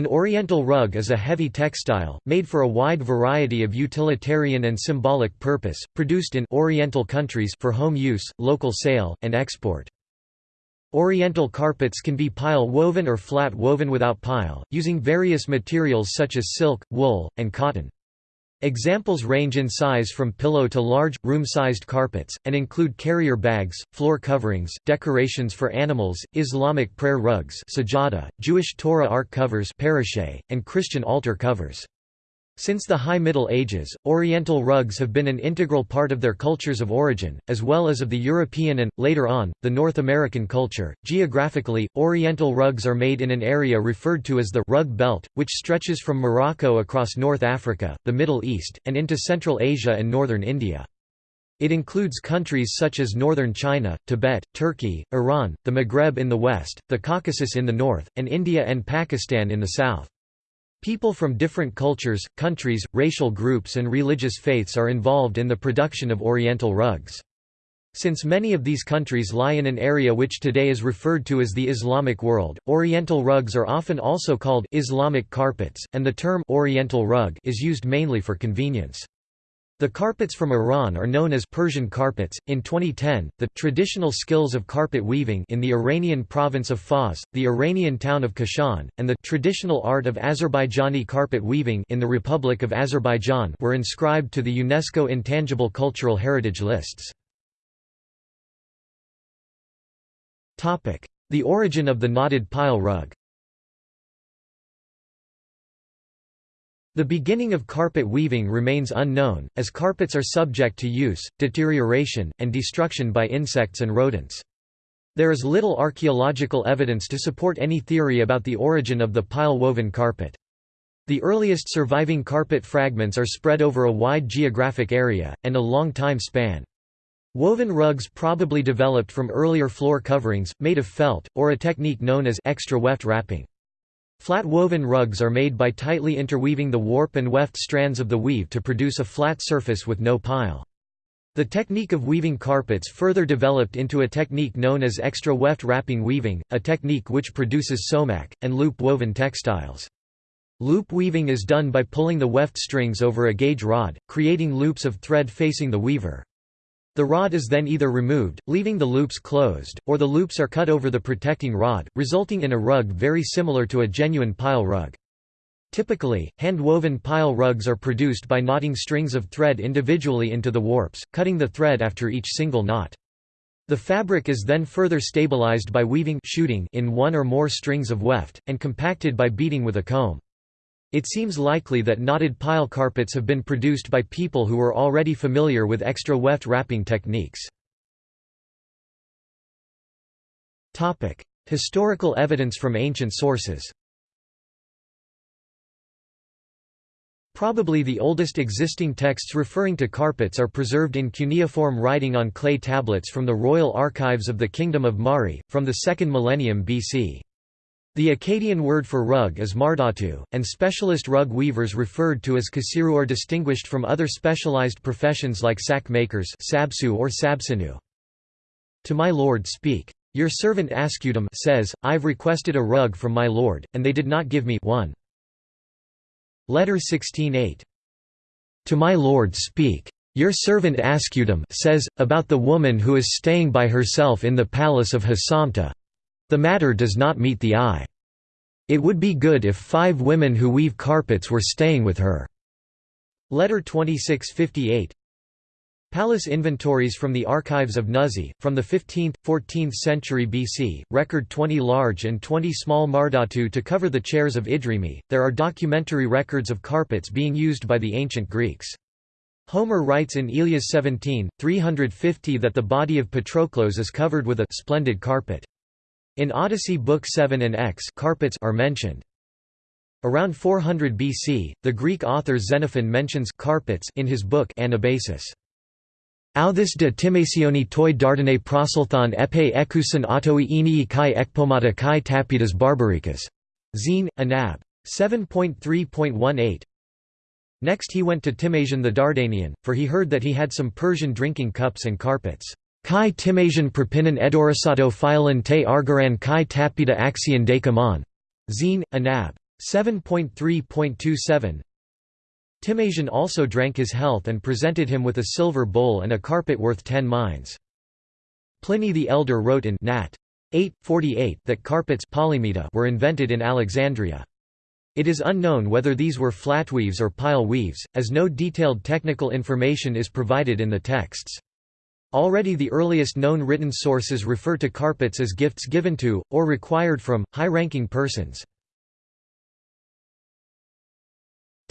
An oriental rug is a heavy textile, made for a wide variety of utilitarian and symbolic purpose, produced in oriental countries for home use, local sale, and export. Oriental carpets can be pile woven or flat woven without pile, using various materials such as silk, wool, and cotton. Examples range in size from pillow to large, room-sized carpets, and include carrier bags, floor coverings, decorations for animals, Islamic prayer rugs sajada, Jewish Torah ark covers and Christian altar covers. Since the High Middle Ages, Oriental rugs have been an integral part of their cultures of origin, as well as of the European and, later on, the North American culture. Geographically, Oriental rugs are made in an area referred to as the rug belt, which stretches from Morocco across North Africa, the Middle East, and into Central Asia and northern India. It includes countries such as northern China, Tibet, Turkey, Iran, the Maghreb in the west, the Caucasus in the north, and India and Pakistan in the south. People from different cultures, countries, racial groups and religious faiths are involved in the production of Oriental rugs. Since many of these countries lie in an area which today is referred to as the Islamic world, Oriental rugs are often also called Islamic carpets, and the term Oriental rug is used mainly for convenience. The carpets from Iran are known as Persian carpets. In 2010, the traditional skills of carpet weaving in the Iranian province of Fars, the Iranian town of Kashan, and the traditional art of Azerbaijani carpet weaving in the Republic of Azerbaijan were inscribed to the UNESCO Intangible Cultural Heritage lists. Topic: The origin of the knotted pile rug. The beginning of carpet weaving remains unknown, as carpets are subject to use, deterioration, and destruction by insects and rodents. There is little archaeological evidence to support any theory about the origin of the pile-woven carpet. The earliest surviving carpet fragments are spread over a wide geographic area, and a long time span. Woven rugs probably developed from earlier floor coverings, made of felt, or a technique known as extra weft wrapping. Flat woven rugs are made by tightly interweaving the warp and weft strands of the weave to produce a flat surface with no pile. The technique of weaving carpets further developed into a technique known as extra weft wrapping weaving, a technique which produces somak, and loop woven textiles. Loop weaving is done by pulling the weft strings over a gauge rod, creating loops of thread facing the weaver. The rod is then either removed, leaving the loops closed, or the loops are cut over the protecting rod, resulting in a rug very similar to a genuine pile rug. Typically, hand-woven pile rugs are produced by knotting strings of thread individually into the warps, cutting the thread after each single knot. The fabric is then further stabilized by weaving shooting in one or more strings of weft, and compacted by beating with a comb. It seems likely that knotted pile carpets have been produced by people who were already familiar with extra weft wrapping techniques. Historical evidence from ancient sources Probably the oldest existing texts referring to carpets are preserved in cuneiform writing on clay tablets from the royal archives of the Kingdom of Mari, from the 2nd millennium BC. The Akkadian word for rug is mardatu, and specialist rug weavers referred to as kasiru are distinguished from other specialized professions like sack makers sabsu or sabsinu. To my lord speak. Your servant Ascudum says, I've requested a rug from my lord, and they did not give me one. Letter 16-8. To my lord speak. Your servant Ascudum says, about the woman who is staying by herself in the palace of Hasamta, the matter does not meet the eye. It would be good if five women who weave carpets were staying with her." Letter 2658 Palace inventories from the archives of Nuzi, from the 15th, 14th century BC, record 20 large and 20 small mardatu to cover the chairs of Idrimi. There are documentary records of carpets being used by the ancient Greeks. Homer writes in Ilias 17, 350 that the body of Patroclus is covered with a splendid carpet. In Odyssey Book 7 and X carpets are mentioned. Around 400 BC, the Greek author Xenophon mentions carpets in his book Anabasis. Authis de timationi toi dardane prosulthon epe ekusen autoi enii kai ekpomata kai tapitas barbarikas. Zine, Anab. 7.3.18 Next he went to Timasian the Dardanian, for he heard that he had some Persian drinking cups and carpets. Kai Timasian Propinan Edorisato Philon te Argaran Kai Tapita Axion Dekamon. Zine, Anab. 7.3.27 Timasian also drank his health and presented him with a silver bowl and a carpet worth ten mines. Pliny the Elder wrote in Nat. 8, that carpets were invented in Alexandria. It is unknown whether these were flatweaves or pile weaves, as no detailed technical information is provided in the texts. Already the earliest known written sources refer to carpets as gifts given to, or required from, high-ranking persons.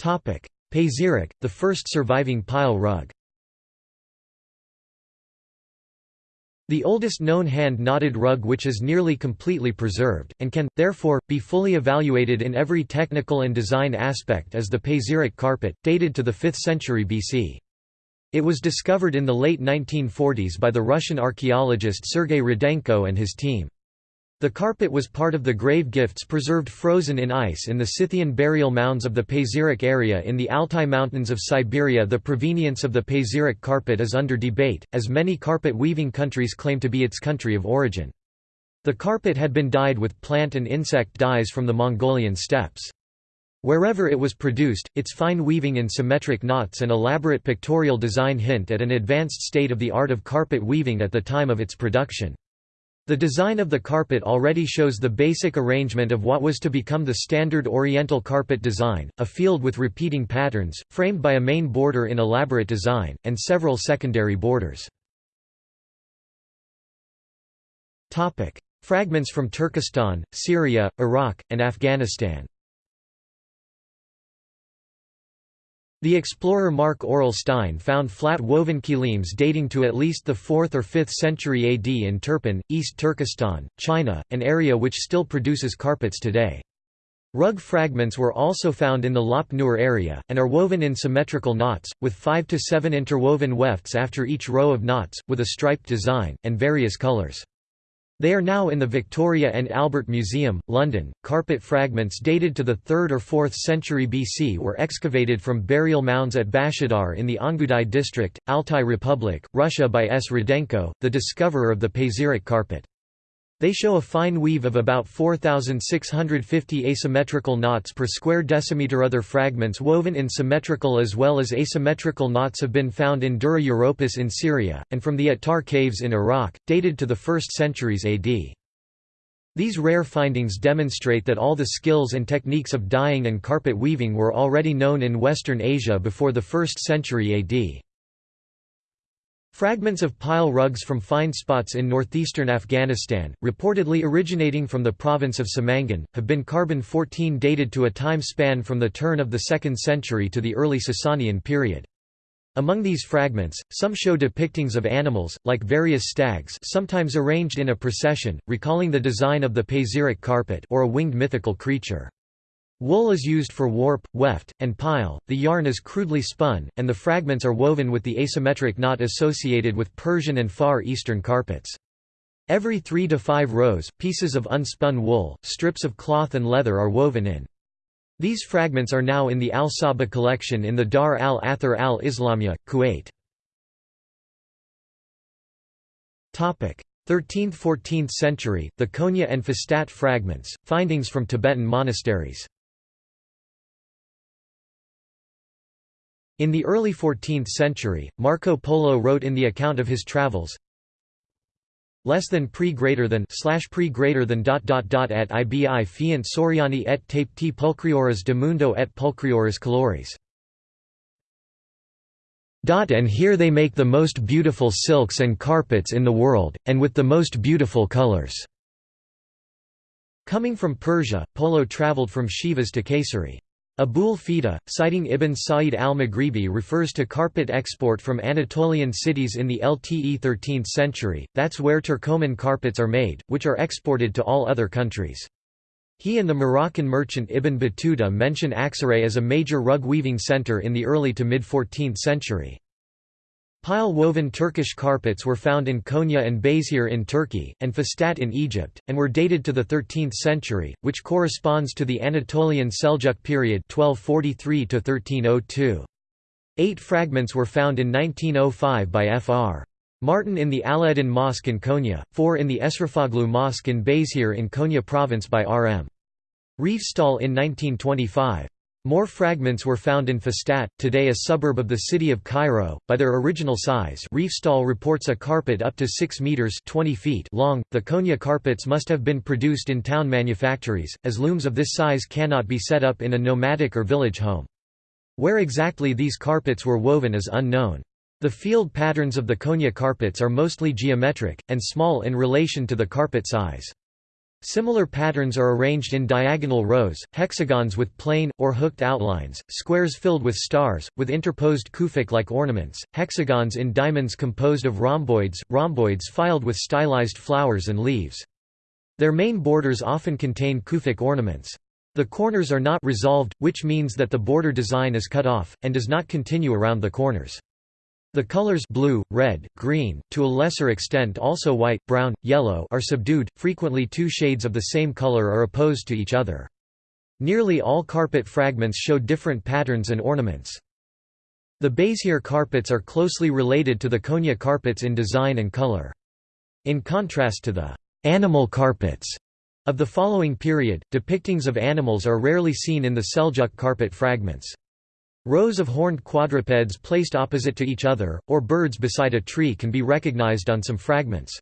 Pazyryk, the first surviving pile rug The oldest known hand-knotted rug which is nearly completely preserved, and can, therefore, be fully evaluated in every technical and design aspect is the Pazyryk carpet, dated to the 5th century BC. It was discovered in the late 1940s by the Russian archaeologist Sergei Rudenko and his team. The carpet was part of the grave gifts preserved frozen in ice in the Scythian burial mounds of the Pazyryk area in the Altai Mountains of Siberia. The provenience of the Pazyryk carpet is under debate, as many carpet weaving countries claim to be its country of origin. The carpet had been dyed with plant and insect dyes from the Mongolian steppes. Wherever it was produced, its fine weaving in symmetric knots and elaborate pictorial design hint at an advanced state of the art of carpet weaving at the time of its production. The design of the carpet already shows the basic arrangement of what was to become the standard Oriental carpet design, a field with repeating patterns, framed by a main border in elaborate design, and several secondary borders. Fragments from Turkestan, Syria, Iraq, and Afghanistan The explorer Marc Aurel Stein found flat woven kilims dating to at least the 4th or 5th century AD in Turpan, East Turkestan, China, an area which still produces carpets today. Rug fragments were also found in the Lop Nur area, and are woven in symmetrical knots, with 5 to 7 interwoven wefts after each row of knots, with a striped design, and various colors. They are now in the Victoria and Albert Museum, London. Carpet fragments dated to the 3rd or 4th century BC were excavated from burial mounds at Bashadar in the Ongudai district, Altai Republic, Russia by S. Rudenko, the discoverer of the Pazyryk carpet. They show a fine weave of about 4,650 asymmetrical knots per square decimeter. Other fragments woven in symmetrical as well as asymmetrical knots have been found in Dura Europos in Syria, and from the Attar caves in Iraq, dated to the 1st centuries AD. These rare findings demonstrate that all the skills and techniques of dyeing and carpet weaving were already known in Western Asia before the 1st century AD. Fragments of pile rugs from find spots in northeastern Afghanistan, reportedly originating from the province of Samangan, have been carbon-14 dated to a time span from the turn of the 2nd century to the early Sasanian period. Among these fragments, some show depictings of animals, like various stags sometimes arranged in a procession, recalling the design of the Pazyryk carpet or a winged mythical creature. Wool is used for warp, weft, and pile, the yarn is crudely spun, and the fragments are woven with the asymmetric knot associated with Persian and Far Eastern carpets. Every three to five rows, pieces of unspun wool, strips of cloth and leather are woven in. These fragments are now in the Al-Sabah collection in the Dar al-Athar al-Islamiyya, Kuwait. 13th–14th century, the Konya and Fustat fragments, findings from Tibetan monasteries In the early 14th century, Marco Polo wrote in the account of his travels, less than pre greater than slash pre greater than dot dot dot et ibi fiant soriani et tape t pulcrioras de mundo et pulcrioras caloris. Dot and here they make the most beautiful silks and carpets in the world, and with the most beautiful colors. Coming from Persia, Polo traveled from Sivas to Kayseri. Abul Fida, citing Ibn Sa'id al-Maghribi refers to carpet export from Anatolian cities in the LTE 13th century, that's where Turcoman carpets are made, which are exported to all other countries. He and the Moroccan merchant Ibn Battuta mention Aksaray as a major rug weaving center in the early to mid-14th century. Pile-woven Turkish carpets were found in Konya and Beyşehir in Turkey, and Fustat in Egypt, and were dated to the 13th century, which corresponds to the Anatolian Seljuk period 1243 -1302. Eight fragments were found in 1905 by Fr. Martin in the Alaeddin Mosque in Konya, four in the Eşrefoğlu Mosque in Beyşehir in Konya province by R.M. Riefstahl in 1925. More fragments were found in Fustat, today a suburb of the city of Cairo. By their original size, Riefstahl reports a carpet up to 6 meters (20 feet) long. The Konya carpets must have been produced in town manufactories, as looms of this size cannot be set up in a nomadic or village home. Where exactly these carpets were woven is unknown. The field patterns of the Konya carpets are mostly geometric and small in relation to the carpet size. Similar patterns are arranged in diagonal rows, hexagons with plain, or hooked outlines, squares filled with stars, with interposed kufic-like ornaments, hexagons in diamonds composed of rhomboids, rhomboids filed with stylized flowers and leaves. Their main borders often contain kufic ornaments. The corners are not resolved, which means that the border design is cut off, and does not continue around the corners. The colors blue, red, green, to a lesser extent also white, brown, yellow are subdued, frequently two shades of the same color are opposed to each other. Nearly all carpet fragments show different patterns and ornaments. The Beyşehir carpets are closely related to the Konya carpets in design and color. In contrast to the animal carpets of the following period, depictings of animals are rarely seen in the Seljuk carpet fragments. Rows of horned quadrupeds placed opposite to each other, or birds beside a tree can be recognized on some fragments.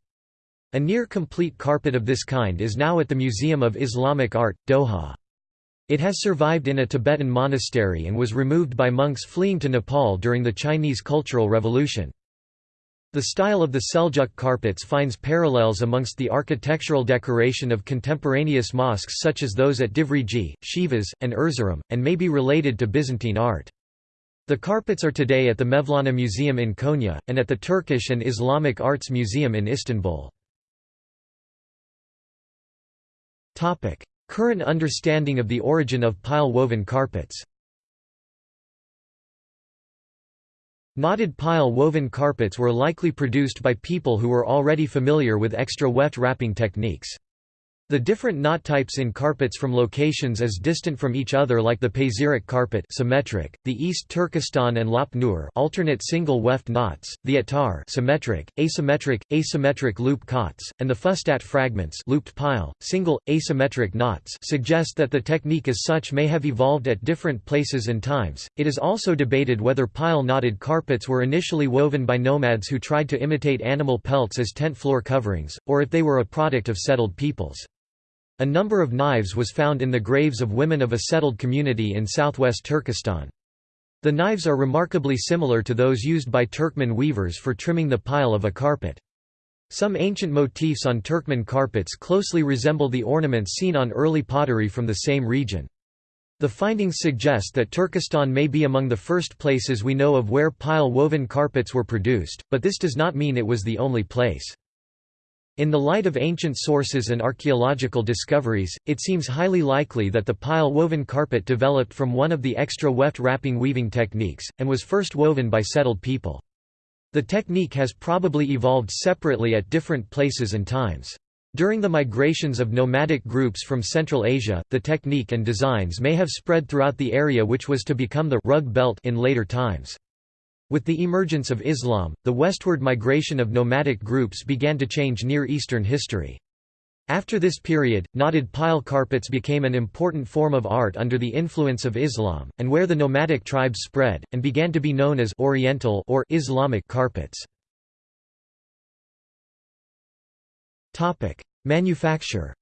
A near-complete carpet of this kind is now at the Museum of Islamic Art, Doha. It has survived in a Tibetan monastery and was removed by monks fleeing to Nepal during the Chinese Cultural Revolution. The style of the Seljuk carpets finds parallels amongst the architectural decoration of contemporaneous mosques such as those at Divriği, Sivas, and Erzurum, and may be related to Byzantine art. The carpets are today at the Mevlana Museum in Konya, and at the Turkish and Islamic Arts Museum in Istanbul. Current understanding of the origin of pile-woven carpets Knotted pile-woven carpets were likely produced by people who were already familiar with extra weft wrapping techniques. The different knot types in carpets from locations as distant from each other like the Pazyryk carpet symmetric, the East Turkestan and Lop Nur alternate single weft knots, the Attar symmetric, asymmetric, asymmetric loop cots, and the Fustat fragments looped pile, single, asymmetric knots suggest that the technique as such may have evolved at different places and times. It is also debated whether pile knotted carpets were initially woven by nomads who tried to imitate animal pelts as tent floor coverings, or if they were a product of settled peoples. A number of knives was found in the graves of women of a settled community in southwest Turkestan. The knives are remarkably similar to those used by Turkmen weavers for trimming the pile of a carpet. Some ancient motifs on Turkmen carpets closely resemble the ornaments seen on early pottery from the same region. The findings suggest that Turkestan may be among the first places we know of where pile-woven carpets were produced, but this does not mean it was the only place. In the light of ancient sources and archaeological discoveries, it seems highly likely that the pile-woven carpet developed from one of the extra weft wrapping weaving techniques, and was first woven by settled people. The technique has probably evolved separately at different places and times. During the migrations of nomadic groups from Central Asia, the technique and designs may have spread throughout the area which was to become the rug belt in later times. With the emergence of Islam, the westward migration of nomadic groups began to change Near Eastern history. After this period, knotted pile carpets became an important form of art under the influence of Islam, and where the nomadic tribes spread, and began to be known as Oriental or Islamic carpets. Manufacture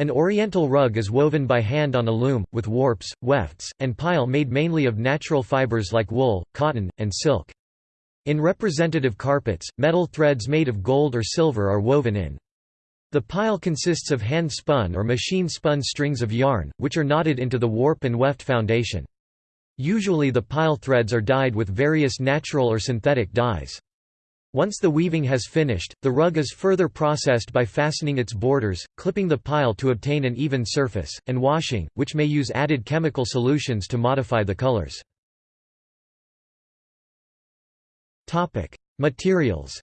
An oriental rug is woven by hand on a loom, with warps, wefts, and pile made mainly of natural fibers like wool, cotton, and silk. In representative carpets, metal threads made of gold or silver are woven in. The pile consists of hand-spun or machine-spun strings of yarn, which are knotted into the warp and weft foundation. Usually the pile threads are dyed with various natural or synthetic dyes. Once the weaving has finished, the rug is further processed by fastening its borders, clipping the pile to obtain an even surface, and washing, which may use added chemical solutions to modify the colors. Materials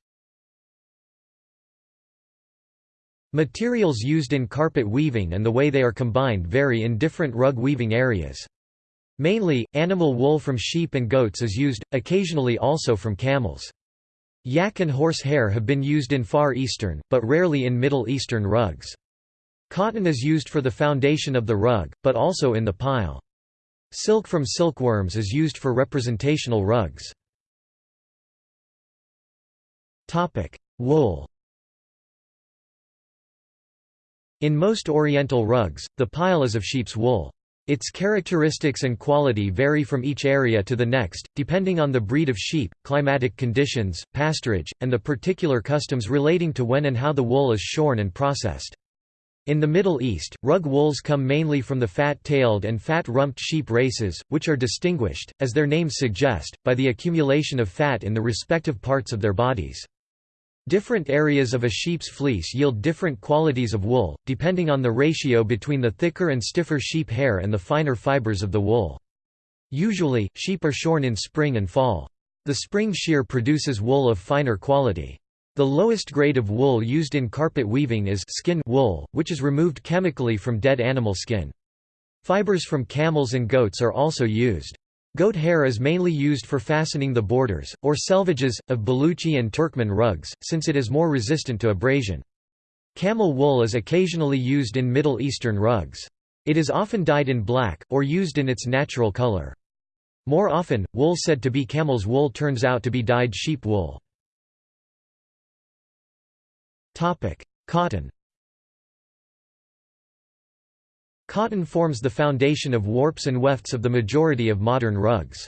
Materials used in carpet weaving and the way they are combined vary in different rug weaving areas. Mainly, animal wool from sheep and goats is used, occasionally also from camels. Yak and horse hair have been used in Far Eastern, but rarely in Middle Eastern rugs. Cotton is used for the foundation of the rug, but also in the pile. Silk from silkworms is used for representational rugs. Wool In most Oriental rugs, the pile is of sheep's wool. Its characteristics and quality vary from each area to the next, depending on the breed of sheep, climatic conditions, pasturage, and the particular customs relating to when and how the wool is shorn and processed. In the Middle East, rug wools come mainly from the fat-tailed and fat-rumped sheep races, which are distinguished, as their names suggest, by the accumulation of fat in the respective parts of their bodies. Different areas of a sheep's fleece yield different qualities of wool, depending on the ratio between the thicker and stiffer sheep hair and the finer fibers of the wool. Usually, sheep are shorn in spring and fall. The spring shear produces wool of finer quality. The lowest grade of wool used in carpet weaving is skin wool, which is removed chemically from dead animal skin. Fibers from camels and goats are also used. Goat hair is mainly used for fastening the borders, or selvages, of Baluchi and Turkmen rugs, since it is more resistant to abrasion. Camel wool is occasionally used in Middle Eastern rugs. It is often dyed in black, or used in its natural color. More often, wool said to be camel's wool turns out to be dyed sheep wool. Cotton Cotton forms the foundation of warps and wefts of the majority of modern rugs.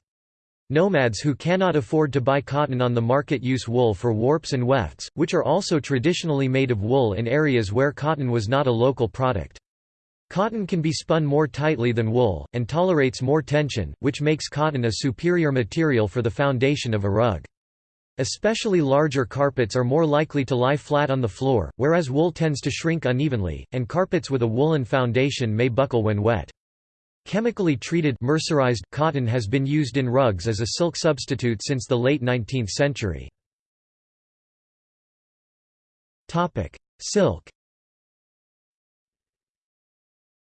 Nomads who cannot afford to buy cotton on the market use wool for warps and wefts, which are also traditionally made of wool in areas where cotton was not a local product. Cotton can be spun more tightly than wool, and tolerates more tension, which makes cotton a superior material for the foundation of a rug. Especially larger carpets are more likely to lie flat on the floor, whereas wool tends to shrink unevenly, and carpets with a woolen foundation may buckle when wet. Chemically treated mercerized cotton has been used in rugs as a silk substitute since the late 19th century. Silk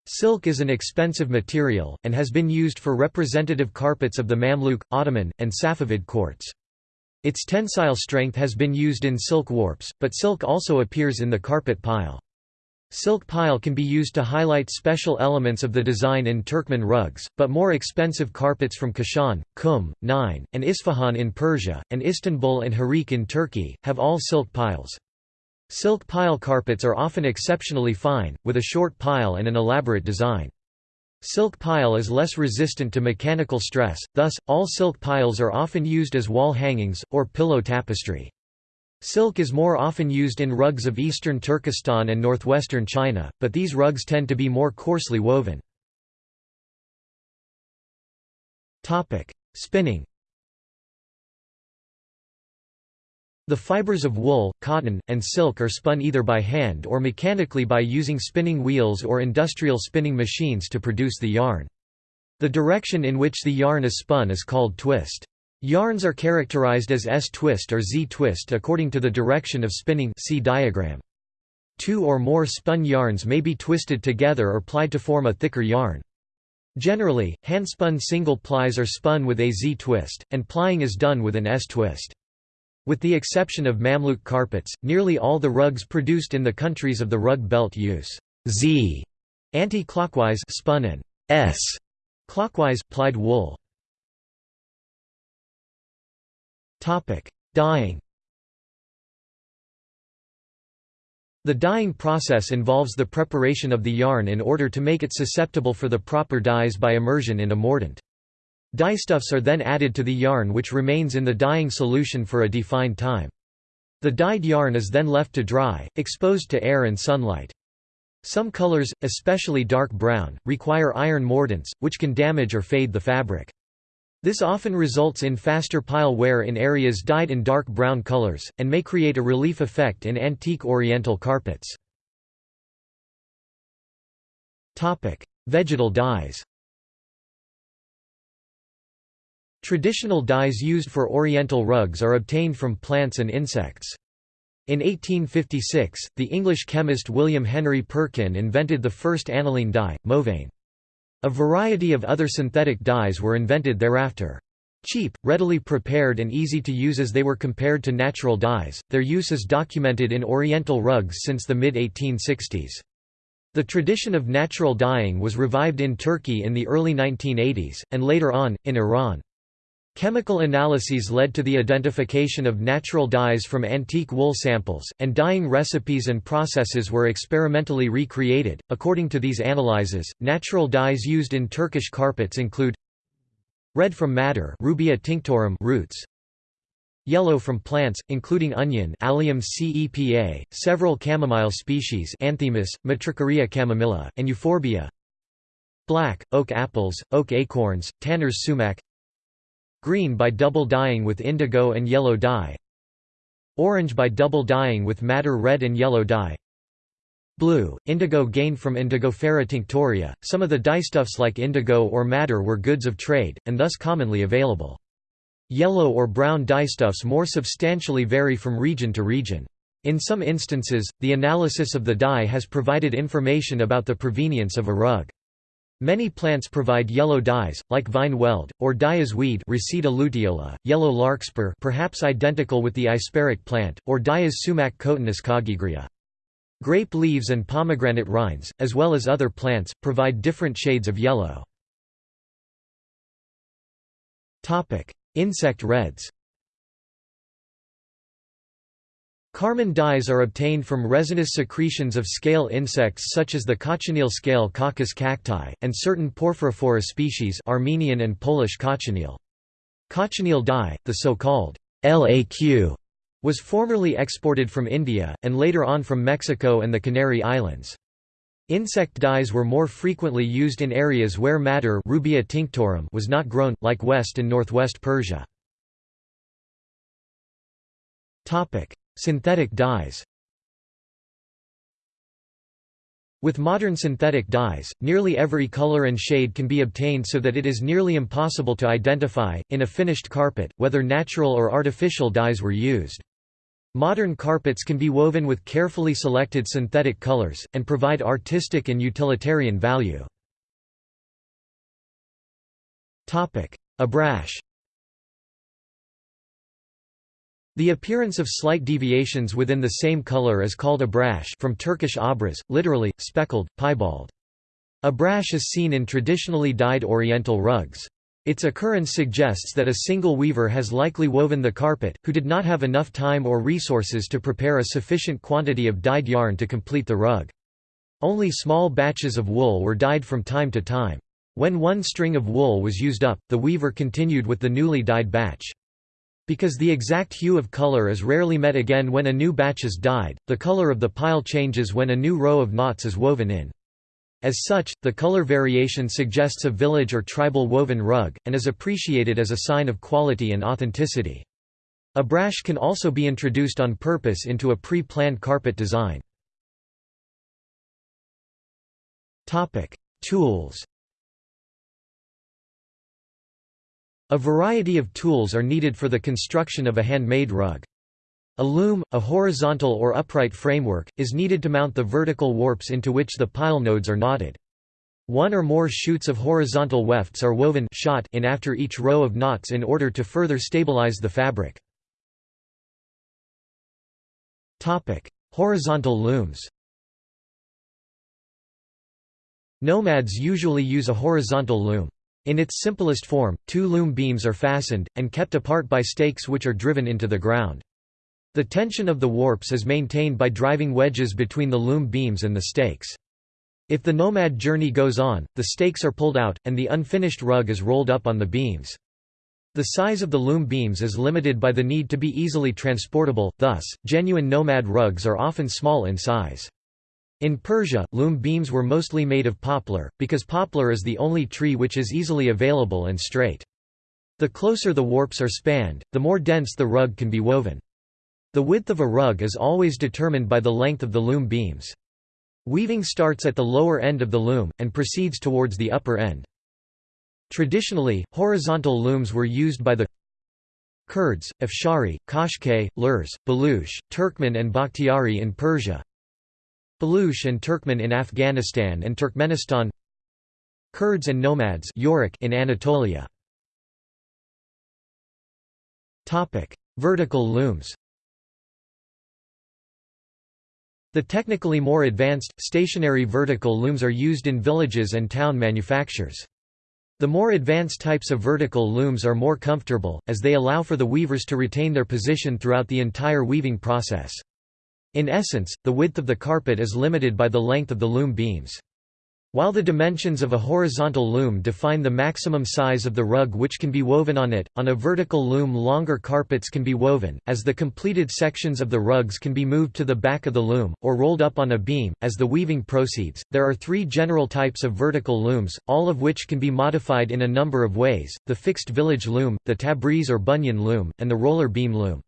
Silk is an expensive material, and has been used for representative carpets of the Mamluk, Ottoman, and Safavid courts. Its tensile strength has been used in silk warps, but silk also appears in the carpet pile. Silk pile can be used to highlight special elements of the design in Turkmen rugs, but more expensive carpets from Kashan, Qum, Nain, and Isfahan in Persia, and Istanbul and Hereke in Turkey, have all silk piles. Silk pile carpets are often exceptionally fine, with a short pile and an elaborate design. Silk pile is less resistant to mechanical stress, thus, all silk piles are often used as wall hangings, or pillow tapestry. Silk is more often used in rugs of eastern Turkestan and northwestern China, but these rugs tend to be more coarsely woven. Spinning The fibers of wool, cotton, and silk are spun either by hand or mechanically by using spinning wheels or industrial spinning machines to produce the yarn. The direction in which the yarn is spun is called twist. Yarns are characterized as S-twist or Z-twist according to the direction of spinning see diagram. Two or more spun yarns may be twisted together or plied to form a thicker yarn. Generally, hand-spun single plies are spun with a Z-twist, and plying is done with an S-twist. With the exception of Mamluk carpets, nearly all the rugs produced in the countries of the rug belt use Z anti-clockwise spun and S clockwise plied wool. Topic: Dyeing. The dyeing process involves the preparation of the yarn in order to make it susceptible for the proper dyes by immersion in a mordant. Dyestuffs are then added to the yarn which remains in the dyeing solution for a defined time. The dyed yarn is then left to dry, exposed to air and sunlight. Some colors, especially dark brown, require iron mordants, which can damage or fade the fabric. This often results in faster pile wear in areas dyed in dark brown colors, and may create a relief effect in antique oriental carpets. Vegetal dyes Traditional dyes used for oriental rugs are obtained from plants and insects. In 1856, the English chemist William Henry Perkin invented the first aniline dye, Mauveine. A variety of other synthetic dyes were invented thereafter. Cheap, readily prepared and easy to use as they were compared to natural dyes, their use is documented in oriental rugs since the mid-1860s. The tradition of natural dyeing was revived in Turkey in the early 1980s, and later on, in Iran. Chemical analyses led to the identification of natural dyes from antique wool samples, and dyeing recipes and processes were experimentally recreated. According to these analyses, natural dyes used in Turkish carpets include red from madder Rubia tinctorum roots, yellow from plants, including onion Allium cepa, several chamomile species Anthemis, Matricaria chamomilla, and euphorbia, black, oak apples, oak acorns, tanner's sumac, Green by double dyeing with indigo and yellow dye Orange by double dyeing with madder red and yellow dye Blue, indigo gained from Indigofera tinctoria. Some of the dyestuffs like indigo or madder were goods of trade, and thus commonly available. Yellow or brown dyestuffs more substantially vary from region to region. In some instances, the analysis of the dye has provided information about the provenience of a rug. Many plants provide yellow dyes, like vine weld, or dye as weed Reseda luteola, yellow larkspur perhaps identical with the isperic plant, or dye as sumac cotinus coggygria. Grape leaves and pomegranate rinds, as well as other plants, provide different shades of yellow. Insect reds Carmine dyes are obtained from resinous secretions of scale insects such as the cochineal scale Coccus cacti, and certain Porphyrophora species Armenian and Polish cochineal. Cochineal dye, the so-called LAQ, was formerly exported from India, and later on from Mexico and the Canary Islands. Insect dyes were more frequently used in areas where madder Rubia tinctorum was not grown, like West and Northwest Persia. Synthetic dyes With modern synthetic dyes, nearly every color and shade can be obtained so that it is nearly impossible to identify, in a finished carpet, whether natural or artificial dyes were used. Modern carpets can be woven with carefully selected synthetic colors, and provide artistic and utilitarian value. Abrash The appearance of slight deviations within the same color is called abrash from Turkish abras, literally, speckled, piebald. Abrash is seen in traditionally dyed oriental rugs. Its occurrence suggests that a single weaver has likely woven the carpet, who did not have enough time or resources to prepare a sufficient quantity of dyed yarn to complete the rug. Only small batches of wool were dyed from time to time. When one string of wool was used up, the weaver continued with the newly dyed batch. Because the exact hue of color is rarely met again when a new batch is dyed, the color of the pile changes when a new row of knots is woven in. As such, the color variation suggests a village or tribal woven rug, and is appreciated as a sign of quality and authenticity. Abrash can also be introduced on purpose into a pre-planned carpet design. Tools A variety of tools are needed for the construction of a handmade rug. A loom, a horizontal or upright framework, is needed to mount the vertical warps into which the pile nodes are knotted. One or more shoots of horizontal wefts are woven shot in after each row of knots in order to further stabilize the fabric. Horizontal looms Nomads usually use a horizontal loom. In its simplest form, two loom beams are fastened, and kept apart by stakes which are driven into the ground. The tension of the warps is maintained by driving wedges between the loom beams and the stakes. If the nomad journey goes on, the stakes are pulled out, and the unfinished rug is rolled up on the beams. The size of the loom beams is limited by the need to be easily transportable, thus, genuine nomad rugs are often small in size. In Persia, loom beams were mostly made of poplar, because poplar is the only tree which is easily available and straight. The closer the warps are spanned, the more dense the rug can be woven. The width of a rug is always determined by the length of the loom beams. Weaving starts at the lower end of the loom, and proceeds towards the upper end. Traditionally, horizontal looms were used by the Kurds, Afshari, Kashkai, Lurs, Baluch, Turkmen and Bakhtiari in Persia, Baluch and Turkmen in Afghanistan and Turkmenistan Kurds and nomads in Anatolia Vertical looms The technically more advanced, stationary vertical looms are used in villages and town manufactures. The more advanced types of vertical looms are more comfortable, as they allow for the weavers to retain their position throughout the entire weaving process. In essence, the width of the carpet is limited by the length of the loom beams. While the dimensions of a horizontal loom define the maximum size of the rug which can be woven on it, on a vertical loom longer carpets can be woven, as the completed sections of the rugs can be moved to the back of the loom, or rolled up on a beam, as the weaving proceeds. There are three general types of vertical looms, all of which can be modified in a number of ways, the fixed village loom, the Tabriz or Bunyan loom, and the roller beam loom.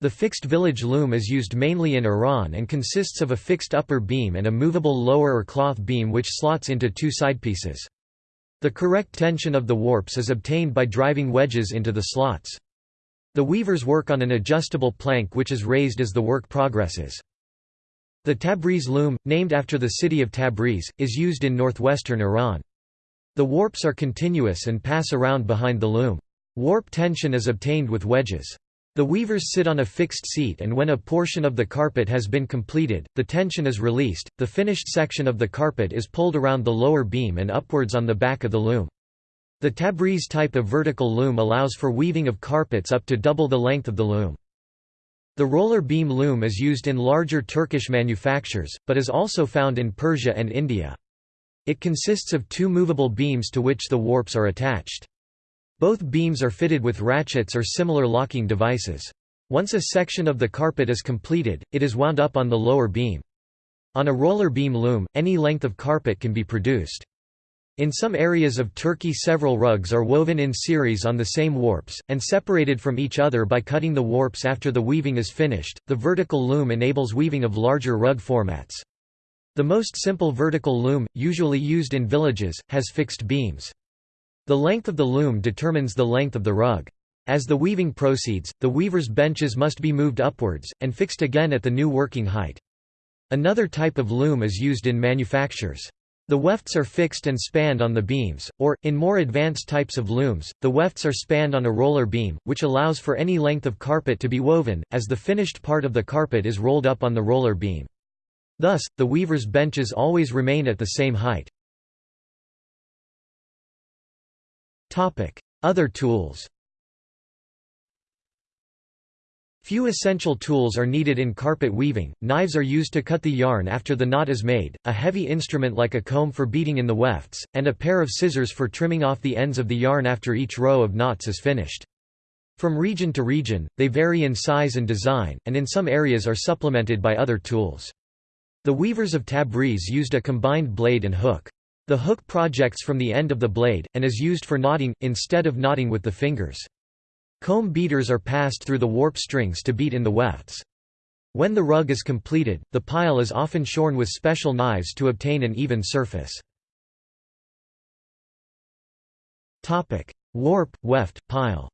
The fixed village loom is used mainly in Iran and consists of a fixed upper beam and a movable lower or cloth beam which slots into two sidepieces. The correct tension of the warps is obtained by driving wedges into the slots. The weavers work on an adjustable plank which is raised as the work progresses. The Tabriz loom, named after the city of Tabriz, is used in northwestern Iran. The warps are continuous and pass around behind the loom. Warp tension is obtained with wedges. The weavers sit on a fixed seat and when a portion of the carpet has been completed, the tension is released, the finished section of the carpet is pulled around the lower beam and upwards on the back of the loom. The Tabriz type of vertical loom allows for weaving of carpets up to double the length of the loom. The roller beam loom is used in larger Turkish manufactures, but is also found in Persia and India. It consists of two movable beams to which the warps are attached. Both beams are fitted with ratchets or similar locking devices. Once a section of the carpet is completed, it is wound up on the lower beam. On a roller beam loom, any length of carpet can be produced. In some areas of Turkey several rugs are woven in series on the same warps, and separated from each other by cutting the warps after the weaving is finished. The vertical loom enables weaving of larger rug formats. The most simple vertical loom, usually used in villages, has fixed beams. The length of the loom determines the length of the rug. As the weaving proceeds, the weaver's benches must be moved upwards, and fixed again at the new working height. Another type of loom is used in manufactures. The wefts are fixed and spanned on the beams, or, in more advanced types of looms, the wefts are spanned on a roller beam, which allows for any length of carpet to be woven, as the finished part of the carpet is rolled up on the roller beam. Thus, the weaver's benches always remain at the same height. Other tools Few essential tools are needed in carpet weaving, knives are used to cut the yarn after the knot is made, a heavy instrument like a comb for beating in the wefts, and a pair of scissors for trimming off the ends of the yarn after each row of knots is finished. From region to region, they vary in size and design, and in some areas are supplemented by other tools. The weavers of Tabriz used a combined blade and hook. The hook projects from the end of the blade, and is used for knotting, instead of knotting with the fingers. Comb beaters are passed through the warp strings to beat in the wefts. When the rug is completed, the pile is often shorn with special knives to obtain an even surface. Warp, weft, pile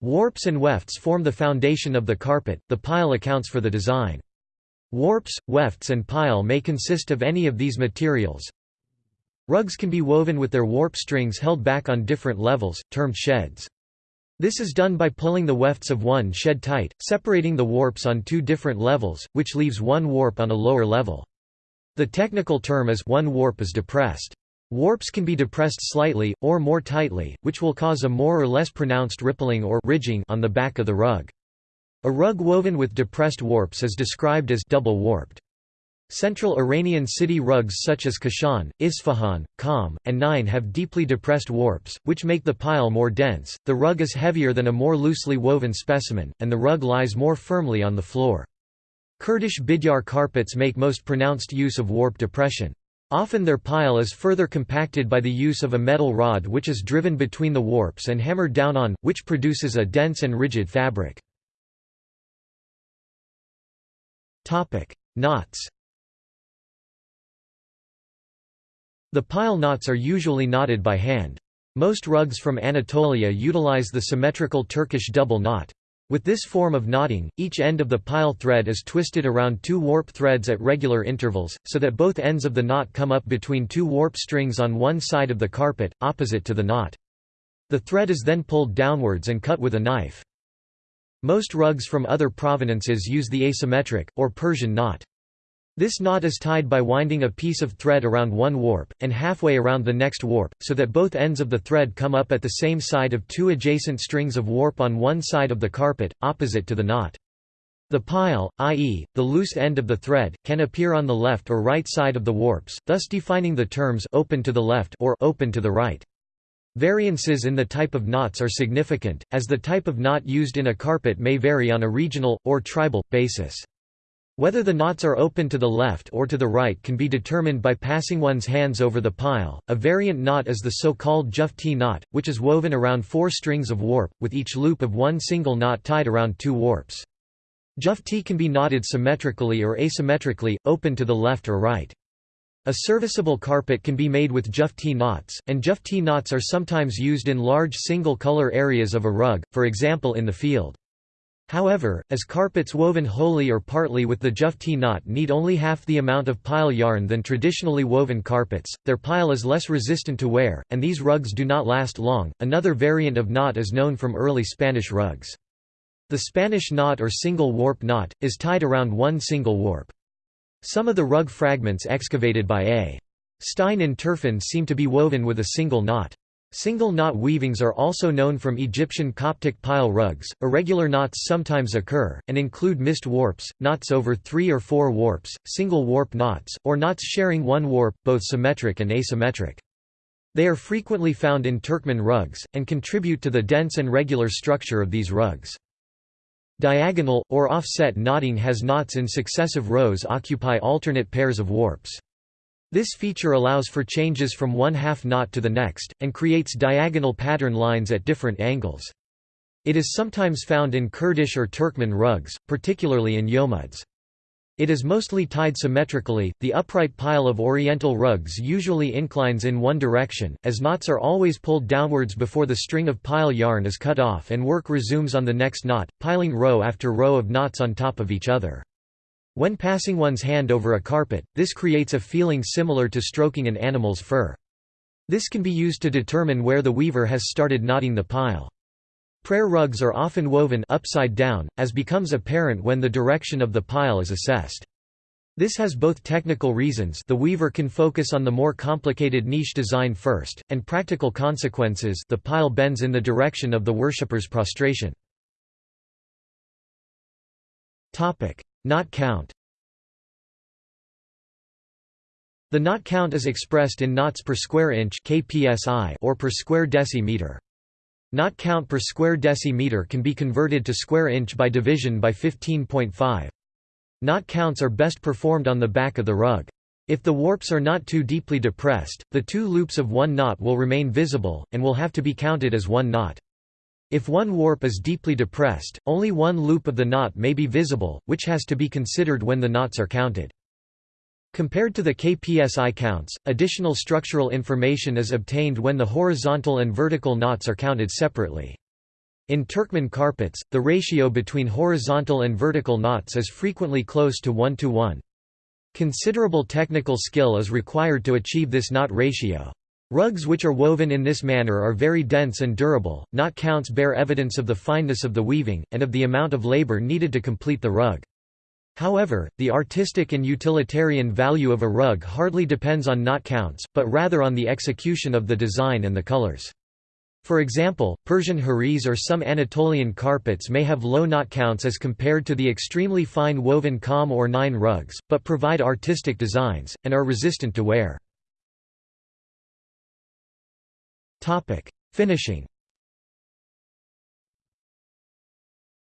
Warps and wefts form the foundation of the carpet, the pile accounts for the design. Warps, wefts and pile may consist of any of these materials. Rugs can be woven with their warp strings held back on different levels, termed sheds. This is done by pulling the wefts of one shed tight, separating the warps on two different levels, which leaves one warp on a lower level. The technical term is one warp is depressed. Warps can be depressed slightly, or more tightly, which will cause a more or less pronounced rippling or ridging on the back of the rug. A rug woven with depressed warps is described as double warped. Central Iranian city rugs such as Kashan, Isfahan, Qom, and Nain have deeply depressed warps, which make the pile more dense. The rug is heavier than a more loosely woven specimen, and the rug lies more firmly on the floor. Kurdish Bidjar carpets make most pronounced use of warp depression. Often their pile is further compacted by the use of a metal rod which is driven between the warps and hammered down on, which produces a dense and rigid fabric. Topic: Knots. The pile knots are usually knotted by hand. Most rugs from Anatolia utilize the symmetrical Turkish double knot. With this form of knotting, each end of the pile thread is twisted around two warp threads at regular intervals, so that both ends of the knot come up between two warp strings on one side of the carpet, opposite to the knot. The thread is then pulled downwards and cut with a knife. Most rugs from other provenances use the asymmetric, or Persian knot. This knot is tied by winding a piece of thread around one warp, and halfway around the next warp, so that both ends of the thread come up at the same side of two adjacent strings of warp on one side of the carpet, opposite to the knot. The pile, i.e., the loose end of the thread, can appear on the left or right side of the warps, thus defining the terms open to the left or open to the right. Variances in the type of knots are significant, as the type of knot used in a carpet may vary on a regional, or tribal, basis. Whether the knots are open to the left or to the right can be determined by passing one's hands over the pile. A variant knot is the so-called Jufti knot, which is woven around four strings of warp, with each loop of one single knot tied around two warps. Jufti can be knotted symmetrically or asymmetrically, open to the left or right. A serviceable carpet can be made with Jufti knots, and Jufti knots are sometimes used in large single-color areas of a rug, for example in the field. However, as carpets woven wholly or partly with the Jufti knot need only half the amount of pile yarn than traditionally woven carpets, their pile is less resistant to wear, and these rugs do not last long. Another variant of knot is known from early Spanish rugs. The Spanish knot or single warp knot, is tied around one single warp. Some of the rug fragments excavated by A. Stein in Turfan seem to be woven with a single knot. Single knot weavings are also known from Egyptian Coptic pile rugs. Irregular knots sometimes occur, and include missed warps, knots over three or four warps, single warp knots, or knots sharing one warp, both symmetric and asymmetric. They are frequently found in Turkmen rugs, and contribute to the dense and regular structure of these rugs. Diagonal, or offset knotting has knots in successive rows occupy alternate pairs of warps. This feature allows for changes from one half knot to the next, and creates diagonal pattern lines at different angles. It is sometimes found in Kurdish or Turkmen rugs, particularly in yomuds. It is mostly tied symmetrically. The upright pile of Oriental rugs usually inclines in one direction, as knots are always pulled downwards before the string of pile yarn is cut off and work resumes on the next knot, piling row after row of knots on top of each other. When passing one's hand over a carpet, this creates a feeling similar to stroking an animal's fur. This can be used to determine where the weaver has started knotting the pile. Prayer rugs are often woven upside down, as becomes apparent when the direction of the pile is assessed. This has both technical reasons the weaver can focus on the more complicated niche design first, and practical consequences the pile bends in the direction of the worshipper's prostration. Knot count The knot count is expressed in knots per square inch or per square decimeter. Knot count per square decimeter can be converted to square inch by division by 15.5. Knot counts are best performed on the back of the rug. If the warps are not too deeply depressed, the two loops of one knot will remain visible, and will have to be counted as one knot. If one warp is deeply depressed, only one loop of the knot may be visible, which has to be considered when the knots are counted. Compared to the KPSI counts, additional structural information is obtained when the horizontal and vertical knots are counted separately. In Turkmen carpets, the ratio between horizontal and vertical knots is frequently close to 1 to 1. Considerable technical skill is required to achieve this knot ratio. Rugs which are woven in this manner are very dense and durable. Knot counts bear evidence of the fineness of the weaving, and of the amount of labor needed to complete the rug. However, the artistic and utilitarian value of a rug hardly depends on knot counts, but rather on the execution of the design and the colors. For example, Persian Heriz or some Anatolian carpets may have low knot counts as compared to the extremely fine woven kham or Nain rugs, but provide artistic designs, and are resistant to wear. Finishing.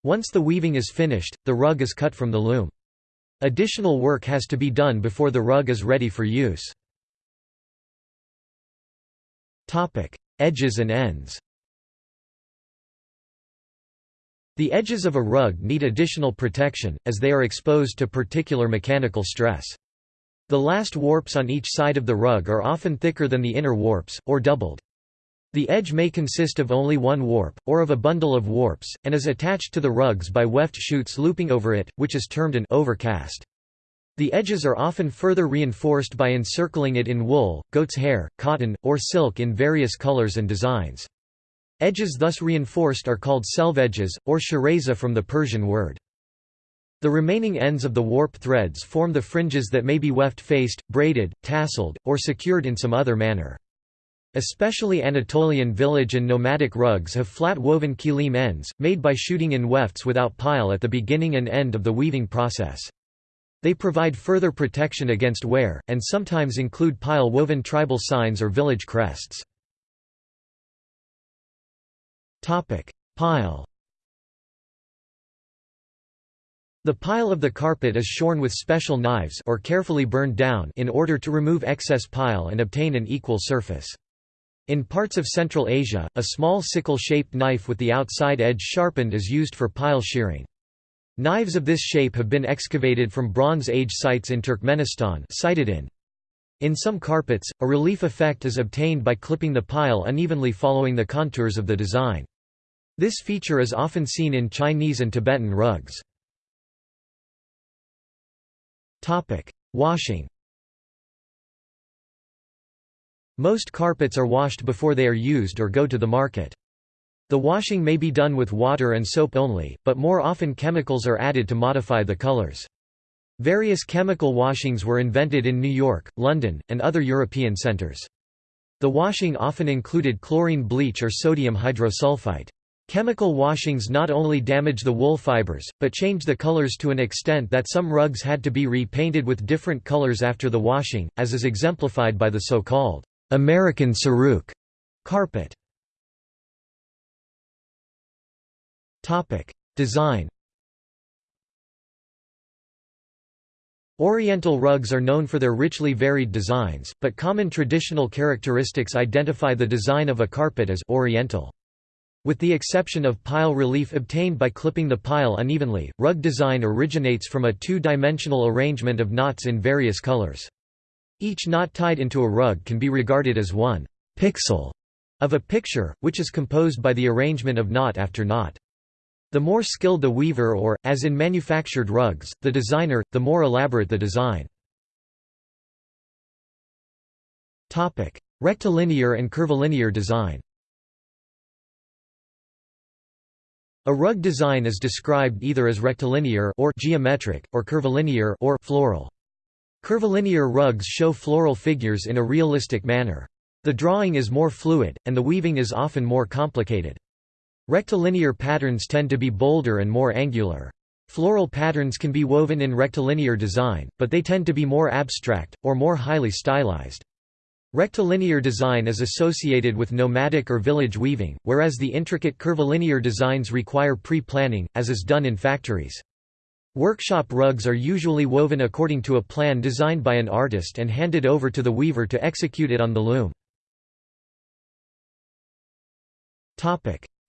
Once the weaving is finished, the rug is cut from the loom. Additional work has to be done before the rug is ready for use. Edges and ends. The edges of a rug need additional protection, as they are exposed to particular mechanical stress. The last warps on each side of the rug are often thicker than the inner warps, or doubled. The edge may consist of only one warp, or of a bundle of warps, and is attached to the rugs by weft shoots looping over it, which is termed an overcast. The edges are often further reinforced by encircling it in wool, goat's hair, cotton, or silk in various colors and designs. Edges thus reinforced are called selvedges, or shirazeh from the Persian word. The remaining ends of the warp threads form the fringes that may be weft-faced, braided, tasseled, or secured in some other manner. Especially Anatolian village and nomadic rugs have flat woven kilim ends, made by shooting in wefts without pile at the beginning and end of the weaving process. They provide further protection against wear, and sometimes include pile-woven tribal signs or village crests. Pile The pile of the carpet is shorn with special knives or carefully burned down in order to remove excess pile and obtain an equal surface. In parts of Central Asia, a small sickle-shaped knife with the outside edge sharpened is used for pile shearing. Knives of this shape have been excavated from Bronze Age sites in Turkmenistan cited in. In some carpets, a relief effect is obtained by clipping the pile unevenly following the contours of the design. This feature is often seen in Chinese and Tibetan rugs. Washing Most carpets are washed before they are used or go to the market. The washing may be done with water and soap only, but more often chemicals are added to modify the colors. Various chemical washings were invented in New York, London, and other European centers. The washing often included chlorine bleach or sodium hydrosulfite. Chemical washings not only damage the wool fibers, but change the colors to an extent that some rugs had to be repainted with different colors after the washing, as is exemplified by the so-called American Saruk carpet. Topic: Design. Oriental rugs are known for their richly varied designs, but common traditional characteristics identify the design of a carpet as oriental. With the exception of pile relief obtained by clipping the pile unevenly, rug design originates from a two-dimensional arrangement of knots in various colors. Each knot tied into a rug can be regarded as one pixel of a picture, which is composed by the arrangement of knot after knot. The more skilled the weaver or, as in manufactured rugs, the designer, the more elaborate the design. Rectilinear and curvilinear design A rug design is described either as rectilinear or geometric, or curvilinear or floral. Curvilinear rugs show floral figures in a realistic manner. The drawing is more fluid, and the weaving is often more complicated. Rectilinear patterns tend to be bolder and more angular. Floral patterns can be woven in rectilinear design, but they tend to be more abstract, or more highly stylized. Rectilinear design is associated with nomadic or village weaving, whereas the intricate curvilinear designs require pre-planning, as is done in factories. Workshop rugs are usually woven according to a plan designed by an artist and handed over to the weaver to execute it on the loom.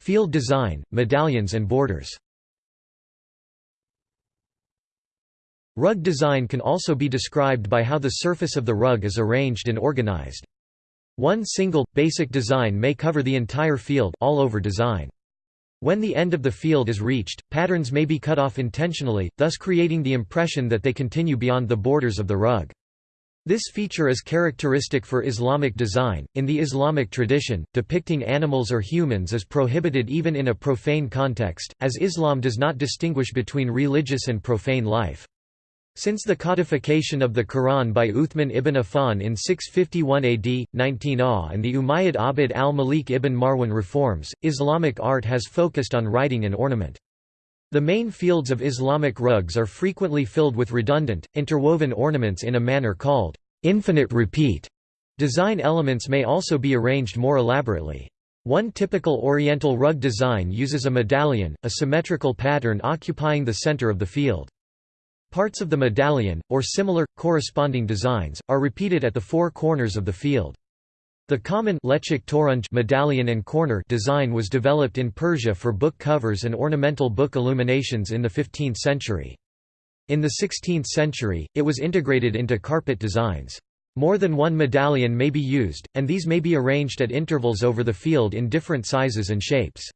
Field design, medallions and borders Rug design can also be described by how the surface of the rug is arranged and organized. One single, basic design may cover the entire field all over design. When the end of the field is reached, patterns may be cut off intentionally, thus creating the impression that they continue beyond the borders of the rug. This feature is characteristic for Islamic design. In the Islamic tradition, depicting animals or humans is prohibited even in a profane context, as Islam does not distinguish between religious and profane life. Since the codification of the Quran by Uthman ibn Affan in 651 AD, 19 AH and the Umayyad Abd al-Malik ibn Marwan reforms, Islamic art has focused on writing and ornament. The main fields of Islamic rugs are frequently filled with redundant, interwoven ornaments in a manner called infinite repeat. Design elements may also be arranged more elaborately. One typical Oriental rug design uses a medallion, a symmetrical pattern occupying the center of the field. Parts of the medallion, or similar, corresponding designs, are repeated at the four corners of the field. The common medallion and corner design was developed in Persia for book covers and ornamental book illuminations in the 15th century. In the 16th century, it was integrated into carpet designs. More than one medallion may be used, and these may be arranged at intervals over the field in different sizes and shapes.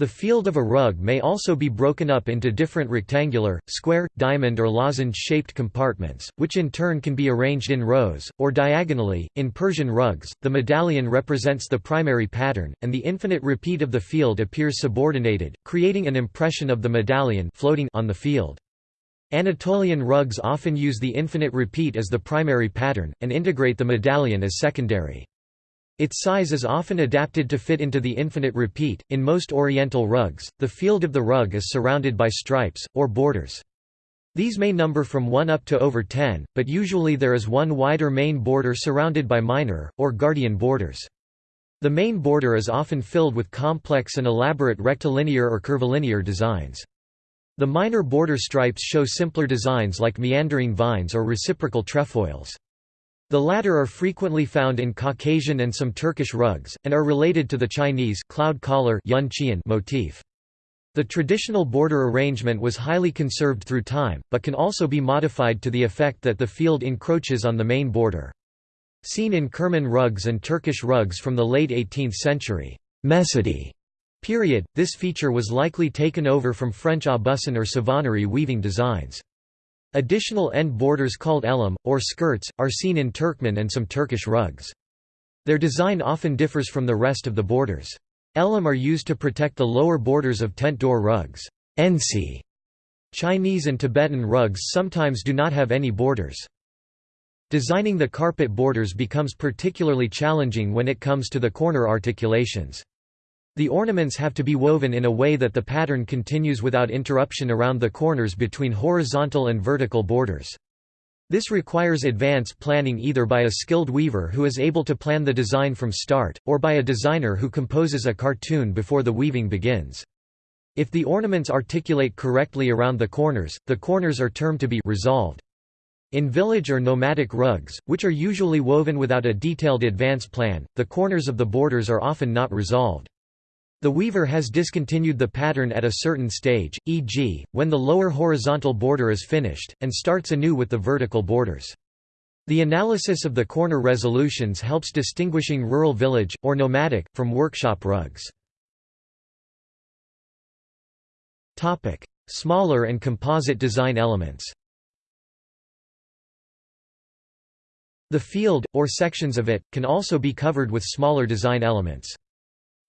The field of a rug may also be broken up into different rectangular, square, diamond or lozenge-shaped compartments, which in turn can be arranged in rows, or diagonally. In Persian rugs, the medallion represents the primary pattern, and the infinite repeat of the field appears subordinated, creating an impression of the medallion floating on the field. Anatolian rugs often use the infinite repeat as the primary pattern, and integrate the medallion as secondary. Its size is often adapted to fit into the infinite repeat. In most Oriental rugs, the field of the rug is surrounded by stripes, or borders. These may number from 1 up to over 10, but usually there is one wider main border surrounded by minor, or guardian borders. The main border is often filled with complex and elaborate rectilinear or curvilinear designs. The minor border stripes show simpler designs like meandering vines or reciprocal trefoils. The latter are frequently found in Caucasian and some Turkish rugs, and are related to the Chinese cloud collar motif. The traditional border arrangement was highly conserved through time, but can also be modified to the effect that the field encroaches on the main border. Seen in Kerman rugs and Turkish rugs from the late 18th century Mecidi period, this feature was likely taken over from French aubusson or savonnerie weaving designs. Additional end borders called elim, or skirts, are seen in Turkmen and some Turkish rugs. Their design often differs from the rest of the borders. Elim are used to protect the lower borders of tent door rugs. Ensi. Chinese and Tibetan rugs sometimes do not have any borders. Designing the carpet borders becomes particularly challenging when it comes to the corner articulations. The ornaments have to be woven in a way that the pattern continues without interruption around the corners between horizontal and vertical borders. This requires advance planning either by a skilled weaver who is able to plan the design from start, or by a designer who composes a cartoon before the weaving begins. If the ornaments articulate correctly around the corners, the corners are termed to be resolved. In village or nomadic rugs, which are usually woven without a detailed advance plan, the corners of the borders are often not resolved. The weaver has discontinued the pattern at a certain stage, e.g., when the lower horizontal border is finished, and starts anew with the vertical borders. The analysis of the corner resolutions helps distinguishing rural village, or nomadic, from workshop rugs. Smaller and composite design elements The field, or sections of it, can also be covered with smaller design elements.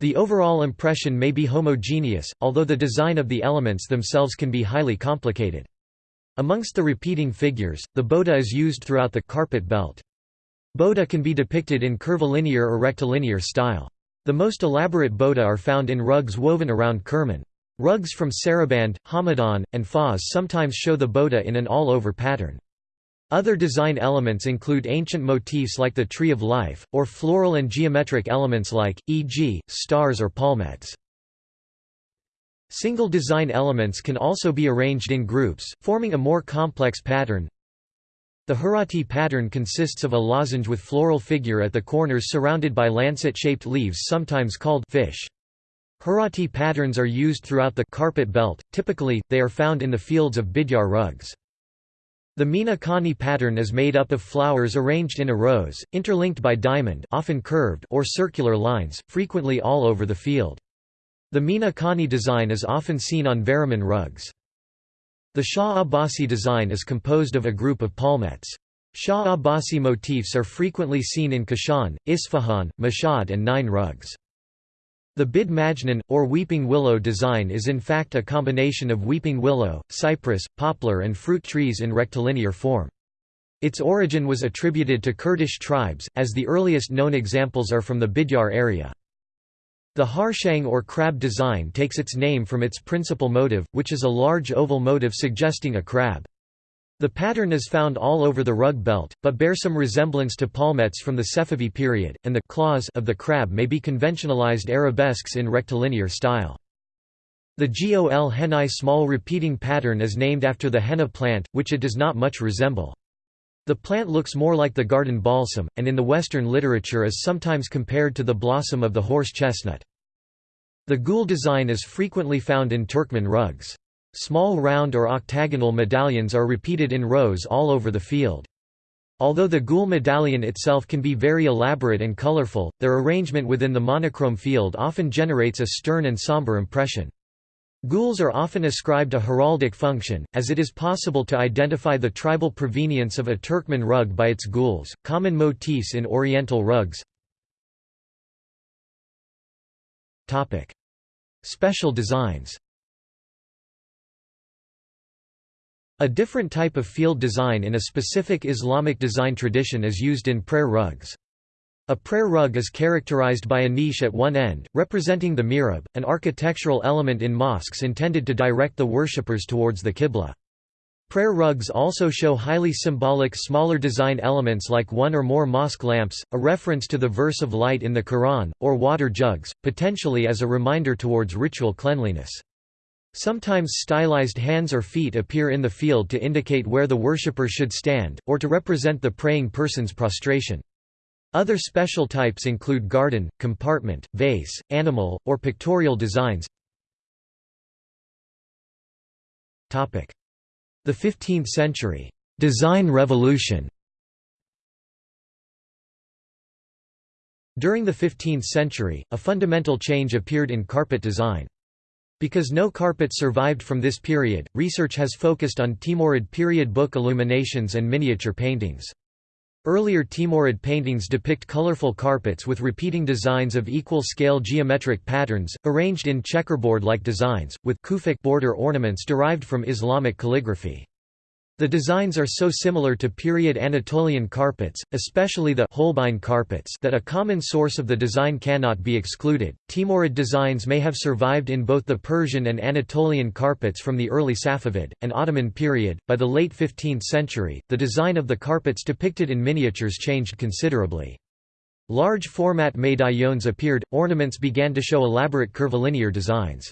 The overall impression may be homogeneous, although the design of the elements themselves can be highly complicated. Amongst the repeating figures, the boteh is used throughout the carpet belt. Boteh can be depicted in curvilinear or rectilinear style. The most elaborate boteh are found in rugs woven around Kerman. Rugs from Saraband, Hamadan, and Fars sometimes show the boteh in an all-over pattern. Other design elements include ancient motifs like the Tree of Life, or floral and geometric elements like, e.g., stars or palmettes. Single design elements can also be arranged in groups, forming a more complex pattern. The Herati pattern consists of a lozenge with floral figure at the corners surrounded by lancet-shaped leaves sometimes called fish. Herati patterns are used throughout the carpet belt, typically, they are found in the fields of Bidjar rugs. The Mina Khani pattern is made up of flowers arranged in a rows, interlinked by diamond often curved or circular lines, frequently all over the field. The Mina Khani design is often seen on Varamin rugs. The Shah Abbasi design is composed of a group of palmettes. Shah Abbasi motifs are frequently seen in Kashan, Isfahan, Mashhad and Nain rugs. The Bid Majnun, or weeping willow design is in fact a combination of weeping willow, cypress, poplar and fruit trees in rectilinear form. Its origin was attributed to Kurdish tribes, as the earliest known examples are from the Bidjar area. The harshang or crab design takes its name from its principal motive, which is a large oval motive suggesting a crab. The pattern is found all over the rug belt, but bears some resemblance to palmettes from the Safavi period, and the claws of the crab may be conventionalized arabesques in rectilinear style. The Gol Henai small repeating pattern is named after the henna plant, which it does not much resemble. The plant looks more like the garden balsam, and in the Western literature is sometimes compared to the blossom of the horse chestnut. The gul design is frequently found in Turkmen rugs. Small round or octagonal medallions are repeated in rows all over the field. Although the gules medallion itself can be very elaborate and colorful, their arrangement within the monochrome field often generates a stern and somber impression. Gules are often ascribed a heraldic function, as it is possible to identify the tribal provenience of a Turkmen rug by its gules, common motifs in Oriental rugs. Special designs A different type of field design in a specific Islamic design tradition is used in prayer rugs. A prayer rug is characterized by a niche at one end, representing the mihrab, an architectural element in mosques intended to direct the worshippers towards the qibla. Prayer rugs also show highly symbolic smaller design elements like one or more mosque lamps, a reference to the verse of light in the Quran, or water jugs, potentially as a reminder towards ritual cleanliness. Sometimes stylized hands or feet appear in the field to indicate where the worshipper should stand, or to represent the praying person's prostration. Other special types include garden, compartment, vase, animal, or pictorial designs. The 15th century design revolution During the 15th century, a fundamental change appeared in carpet design. Because no carpet survived from this period, research has focused on Timurid period book illuminations and miniature paintings. Earlier Timurid paintings depict colorful carpets with repeating designs of equal scale geometric patterns, arranged in checkerboard-like designs, with kufic border ornaments derived from Islamic calligraphy. The designs are so similar to period Anatolian carpets, especially the Holbein carpets that a common source of the design cannot be excluded. Timurid designs may have survived in both the Persian and Anatolian carpets from the early Safavid and Ottoman period. By the late 15th century, the design of the carpets depicted in miniatures changed considerably. Large format medaillons appeared, ornaments began to show elaborate curvilinear designs.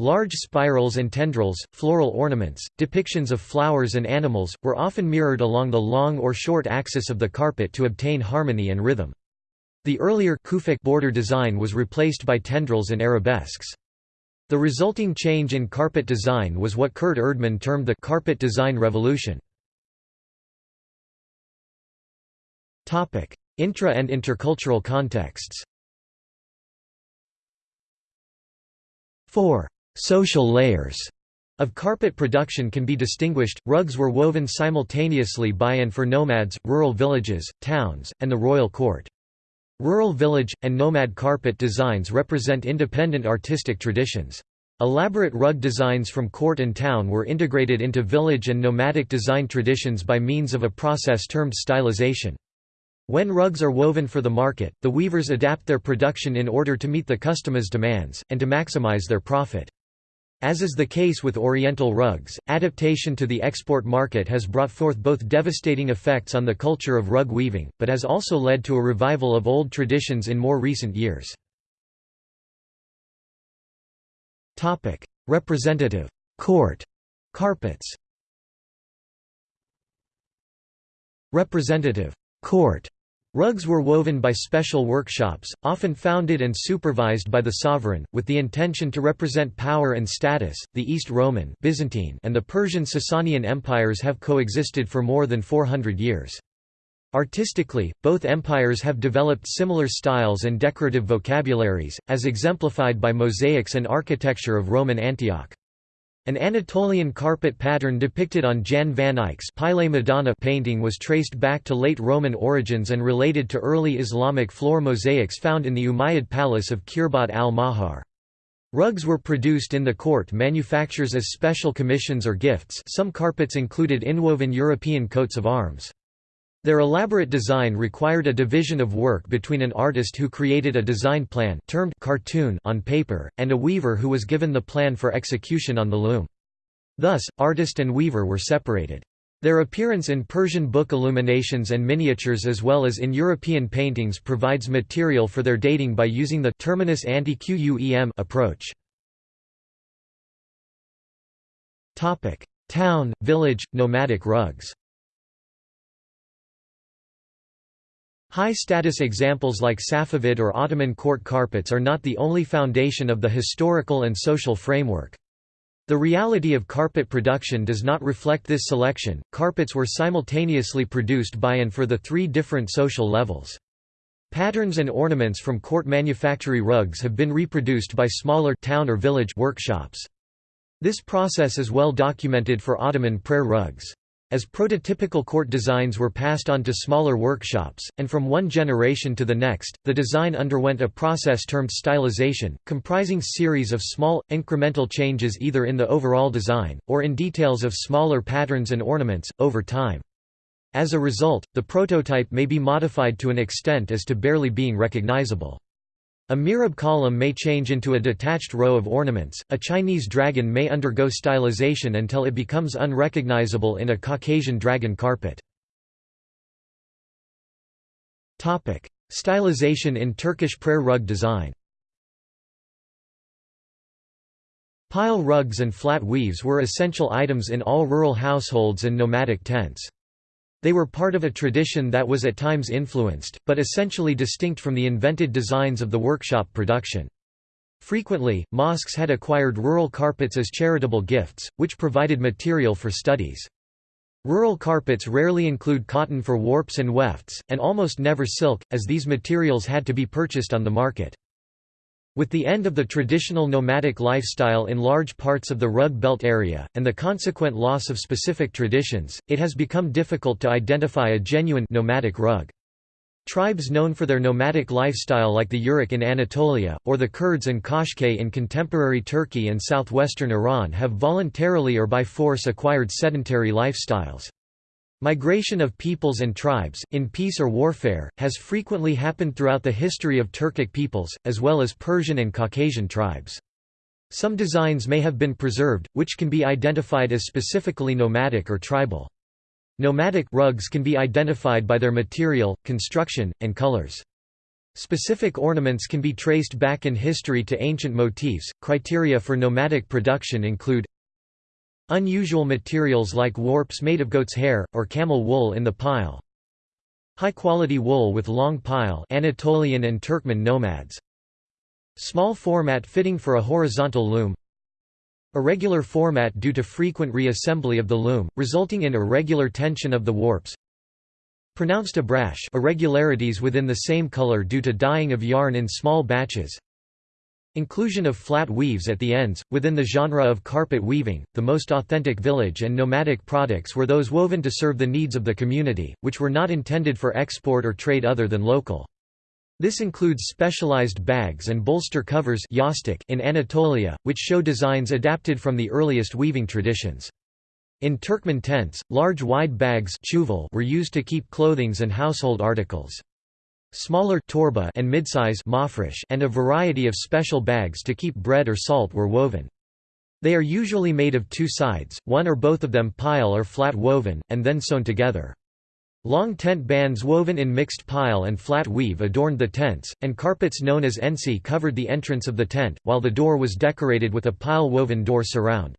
Large spirals and tendrils, floral ornaments, depictions of flowers and animals, were often mirrored along the long or short axis of the carpet to obtain harmony and rhythm. The earlier Kufic border design was replaced by tendrils and arabesques. The resulting change in carpet design was what Kurt Erdmann termed the carpet design revolution. Intra and intercultural contexts 4. Social layers of carpet production can be distinguished. Rugs were woven simultaneously by and for nomads, rural villages, towns, and the royal court. Rural village, and nomad carpet designs represent independent artistic traditions. Elaborate rug designs from court and town were integrated into village and nomadic design traditions by means of a process termed stylization. When rugs are woven for the market, the weavers adapt their production in order to meet the customer's demands, and to maximize their profit. As is the case with Oriental rugs, adaptation to the export market has brought forth both devastating effects on the culture of rug weaving, but has also led to a revival of old traditions in more recent years. Representative. Court. Carpets. Representative. Court Rugs were woven by special workshops, often founded and supervised by the sovereign, with the intention to represent power and status. The East Roman, Byzantine, and the Persian Sasanian empires have coexisted for more than 400 years. Artistically, both empires have developed similar styles and decorative vocabularies, as exemplified by mosaics and architecture of Roman Antioch. An Anatolian carpet pattern depicted on Jan van Eyck's Paele Madonna painting was traced back to late Roman origins and related to early Islamic floor mosaics found in the Umayyad palace of Khirbat al-Mafjar. Rugs were produced in the court manufactures as special commissions or gifts some carpets included inwoven European coats of arms. Their elaborate design required a division of work between an artist who created a design plan termed cartoon on paper, and a weaver who was given the plan for execution on the loom. Thus, artist and weaver were separated. Their appearance in Persian book illuminations and miniatures as well as in European paintings provides material for their dating by using the terminus ante quem approach. Town, village, nomadic rugs High-status examples like Safavid or Ottoman court carpets are not the only foundation of the historical and social framework. The reality of carpet production does not reflect this selection. Carpets were simultaneously produced by and for the three different social levels. Patterns and ornaments from court manufactory rugs have been reproduced by smaller town or village workshops. This process is well documented for Ottoman prayer rugs. As prototypical court designs were passed on to smaller workshops, and from one generation to the next, the design underwent a process termed stylization, comprising series of small, incremental changes either in the overall design, or in details of smaller patterns and ornaments, over time. As a result, the prototype may be modified to an extent as to barely being recognizable. A mihrab column may change into a detached row of ornaments, a Chinese dragon may undergo stylization until it becomes unrecognizable in a Caucasian dragon carpet. Stylization in Turkish prayer rug design Pile rugs and flat weaves were essential items in all rural households and nomadic tents. They were part of a tradition that was at times influenced, but essentially distinct from the invented designs of the workshop production. Frequently, mosques had acquired rural carpets as charitable gifts, which provided material for studies. Rural carpets rarely include cotton for warps and wefts, and almost never silk, as these materials had to be purchased on the market. With the end of the traditional nomadic lifestyle in large parts of the Rug Belt area, and the consequent loss of specific traditions, it has become difficult to identify a genuine nomadic rug. Tribes known for their nomadic lifestyle like the Yörük in Anatolia, or the Kurds and Kashkai in contemporary Turkey and southwestern Iran have voluntarily or by force acquired sedentary lifestyles. Migration of peoples and tribes, in peace or warfare, has frequently happened throughout the history of Turkic peoples, as well as Persian and Caucasian tribes. Some designs may have been preserved, which can be identified as specifically nomadic or tribal. Nomadic rugs can be identified by their material, construction, and colors. Specific ornaments can be traced back in history to ancient motifs. Criteria for nomadic production include Unusual materials like warps made of goat's hair, or camel wool in the pile. High-quality wool with long pile Anatolian and Turkmen nomads. Small format fitting for a horizontal loom. Irregular format due to frequent re-assembly of the loom, resulting in irregular tension of the warps. Pronounced abrash irregularities within the same color due to dyeing of yarn in small batches. Inclusion of flat weaves at the ends. Within the genre of carpet weaving, the most authentic village and nomadic products were those woven to serve the needs of the community, which were not intended for export or trade other than local. This includes specialized bags and bolster covers in Anatolia, which show designs adapted from the earliest weaving traditions. In Turkmen tents, large wide bags were used to keep clothings and household articles. Smaller torba and midsize and a variety of special bags to keep bread or salt were woven. They are usually made of two sides, one or both of them pile or flat woven, and then sewn together. Long tent bands woven in mixed pile and flat weave adorned the tents, and carpets known as ensi covered the entrance of the tent, while the door was decorated with a pile-woven door surround.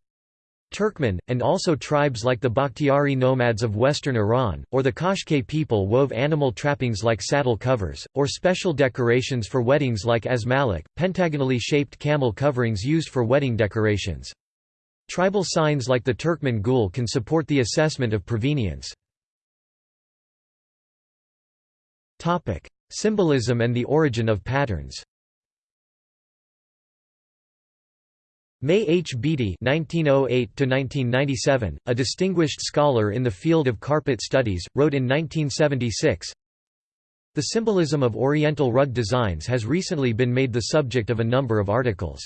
Turkmen, and also tribes like the Bakhtiari nomads of western Iran, or the Kashkai people wove animal trappings like saddle covers, or special decorations for weddings like asmalik, pentagonally shaped camel coverings used for wedding decorations. Tribal signs like the Turkmen gul can support the assessment of provenience. Symbolism and the origin of patterns May H. Beattie (1908–1997), a distinguished scholar in the field of carpet studies, wrote in 1976. The symbolism of Oriental rug designs has recently been made the subject of a number of articles.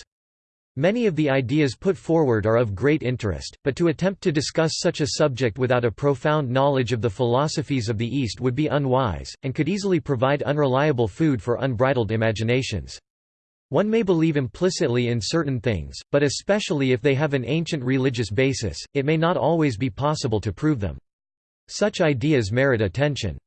Many of the ideas put forward are of great interest, but to attempt to discuss such a subject without a profound knowledge of the philosophies of the East would be unwise, and could easily provide unreliable food for unbridled imaginations. One may believe implicitly in certain things, but especially if they have an ancient religious basis, it may not always be possible to prove them. Such ideas merit attention.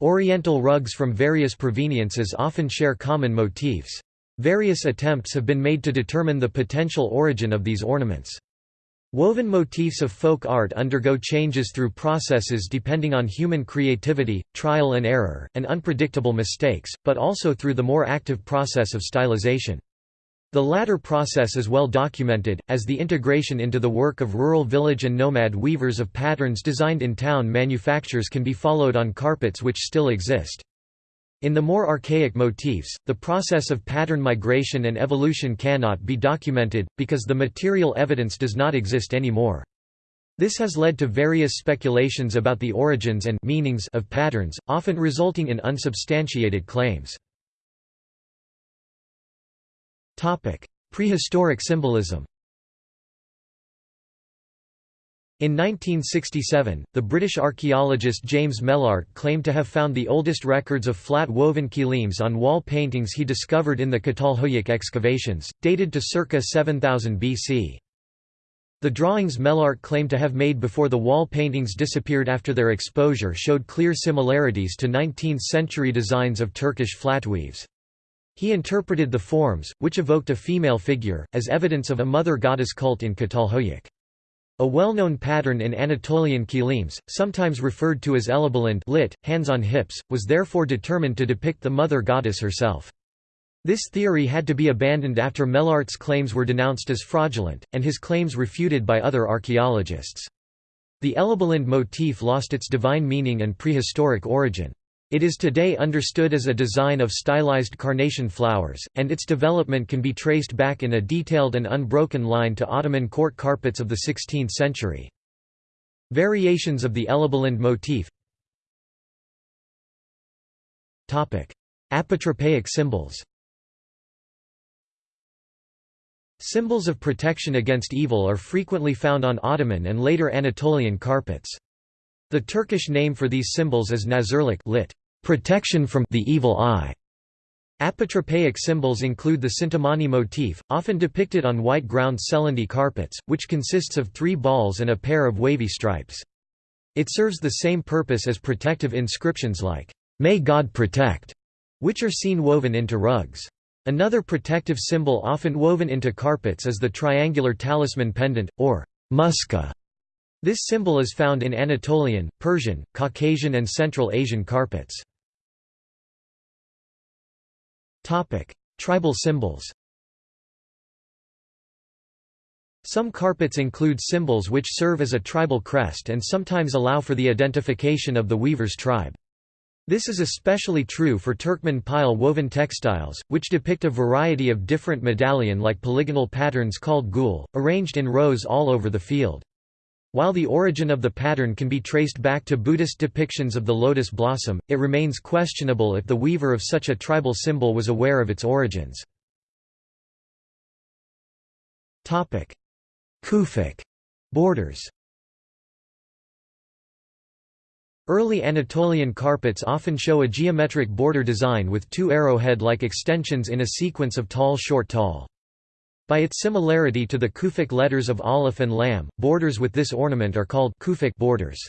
Oriental rugs from various proveniences often share common motifs. Various attempts have been made to determine the potential origin of these ornaments. Woven motifs of folk art undergo changes through processes depending on human creativity, trial and error, and unpredictable mistakes, but also through the more active process of stylization. The latter process is well documented, as the integration into the work of rural village and nomad weavers of patterns designed in town manufactures can be followed on carpets which still exist. In the more archaic motifs, the process of pattern migration and evolution cannot be documented, because the material evidence does not exist anymore. This has led to various speculations about the origins and meanings of patterns, often resulting in unsubstantiated claims. Prehistoric symbolism in 1967, the British archaeologist James Mellaart claimed to have found the oldest records of flat woven kilims on wall paintings he discovered in the Çatalhöyük excavations, dated to circa 7000 BC. The drawings Mellaart claimed to have made before the wall paintings disappeared after their exposure showed clear similarities to 19th-century designs of Turkish flatweaves. He interpreted the forms, which evoked a female figure, as evidence of a mother goddess cult in Çatalhöyük. A well-known pattern in Anatolian kilims, sometimes referred to as elebelinde lit, hands on hips, was therefore determined to depict the mother goddess herself. This theory had to be abandoned after Mellaart's claims were denounced as fraudulent, and his claims refuted by other archaeologists. The elebelinde motif lost its divine meaning and prehistoric origin. It is today understood as a design of stylized carnation flowers, and its development can be traced back in a detailed and unbroken line to Ottoman court carpets of the 16th century. Variations of the elebelinde motif Apotropaic symbols Symbols of protection against evil are frequently found on Ottoman and later Anatolian carpets. The Turkish name for these symbols is nazırlık lit. Protection from the evil eye. Apotropaic symbols include the Cintamani motif, often depicted on white ground Selendi carpets, which consists of three balls and a pair of wavy stripes. It serves the same purpose as protective inscriptions like, "'May God protect'", which are seen woven into rugs. Another protective symbol often woven into carpets is the triangular talisman pendant, or muska, this symbol is found in Anatolian, Persian, Caucasian and Central Asian carpets. Tribal symbols Some carpets include symbols which serve as a tribal crest and sometimes allow for the identification of the weaver's tribe. This is especially true for Turkmen pile woven textiles, which depict a variety of different medallion-like polygonal patterns called gul, arranged in rows all over the field. While the origin of the pattern can be traced back to Buddhist depictions of the lotus blossom, it remains questionable if the weaver of such a tribal symbol was aware of its origins. Kufic borders Early Anatolian carpets often show a geometric border design with two arrowhead-like extensions in a sequence of tall short tall. By its similarity to the Kufic letters of Aleph and Lam, borders with this ornament are called Kufic borders.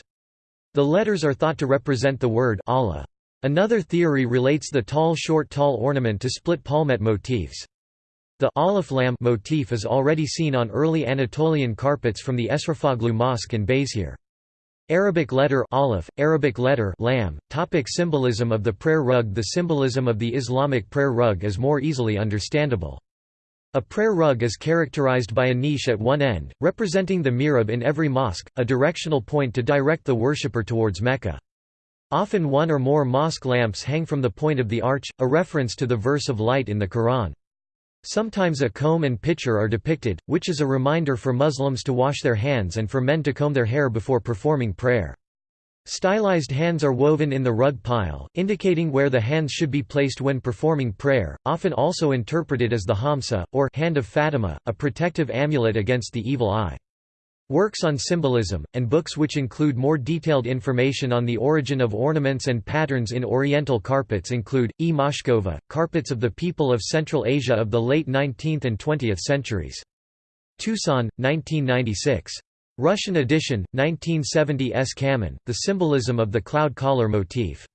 The letters are thought to represent the word Allah. Another theory relates the tall short tall ornament to split palmette motifs. The Aleph Lam motif is already seen on early Anatolian carpets from the Eşrefoğlu Mosque in Beyşehir. Arabic letter aleph, Arabic letter lam, topic symbolism of the prayer rug The symbolism of the Islamic prayer rug is more easily understandable. A prayer rug is characterized by a niche at one end, representing the mihrab in every mosque, a directional point to direct the worshipper towards Mecca. Often one or more mosque lamps hang from the point of the arch, a reference to the verse of light in the Quran. Sometimes a comb and pitcher are depicted, which is a reminder for Muslims to wash their hands and for men to comb their hair before performing prayer. Stylized hands are woven in the rug pile, indicating where the hands should be placed when performing prayer, often also interpreted as the Hamsa, or hand of Fatima, a protective amulet against the evil eye. Works on symbolism, and books which include more detailed information on the origin of ornaments and patterns in Oriental carpets include, E. Moshkova, Carpets of the People of Central Asia of the late 19th and 20th centuries. Tucson, 1996. Russian edition, 1970 S. Cammann, The Symbolism of the Cloud Collar Motif.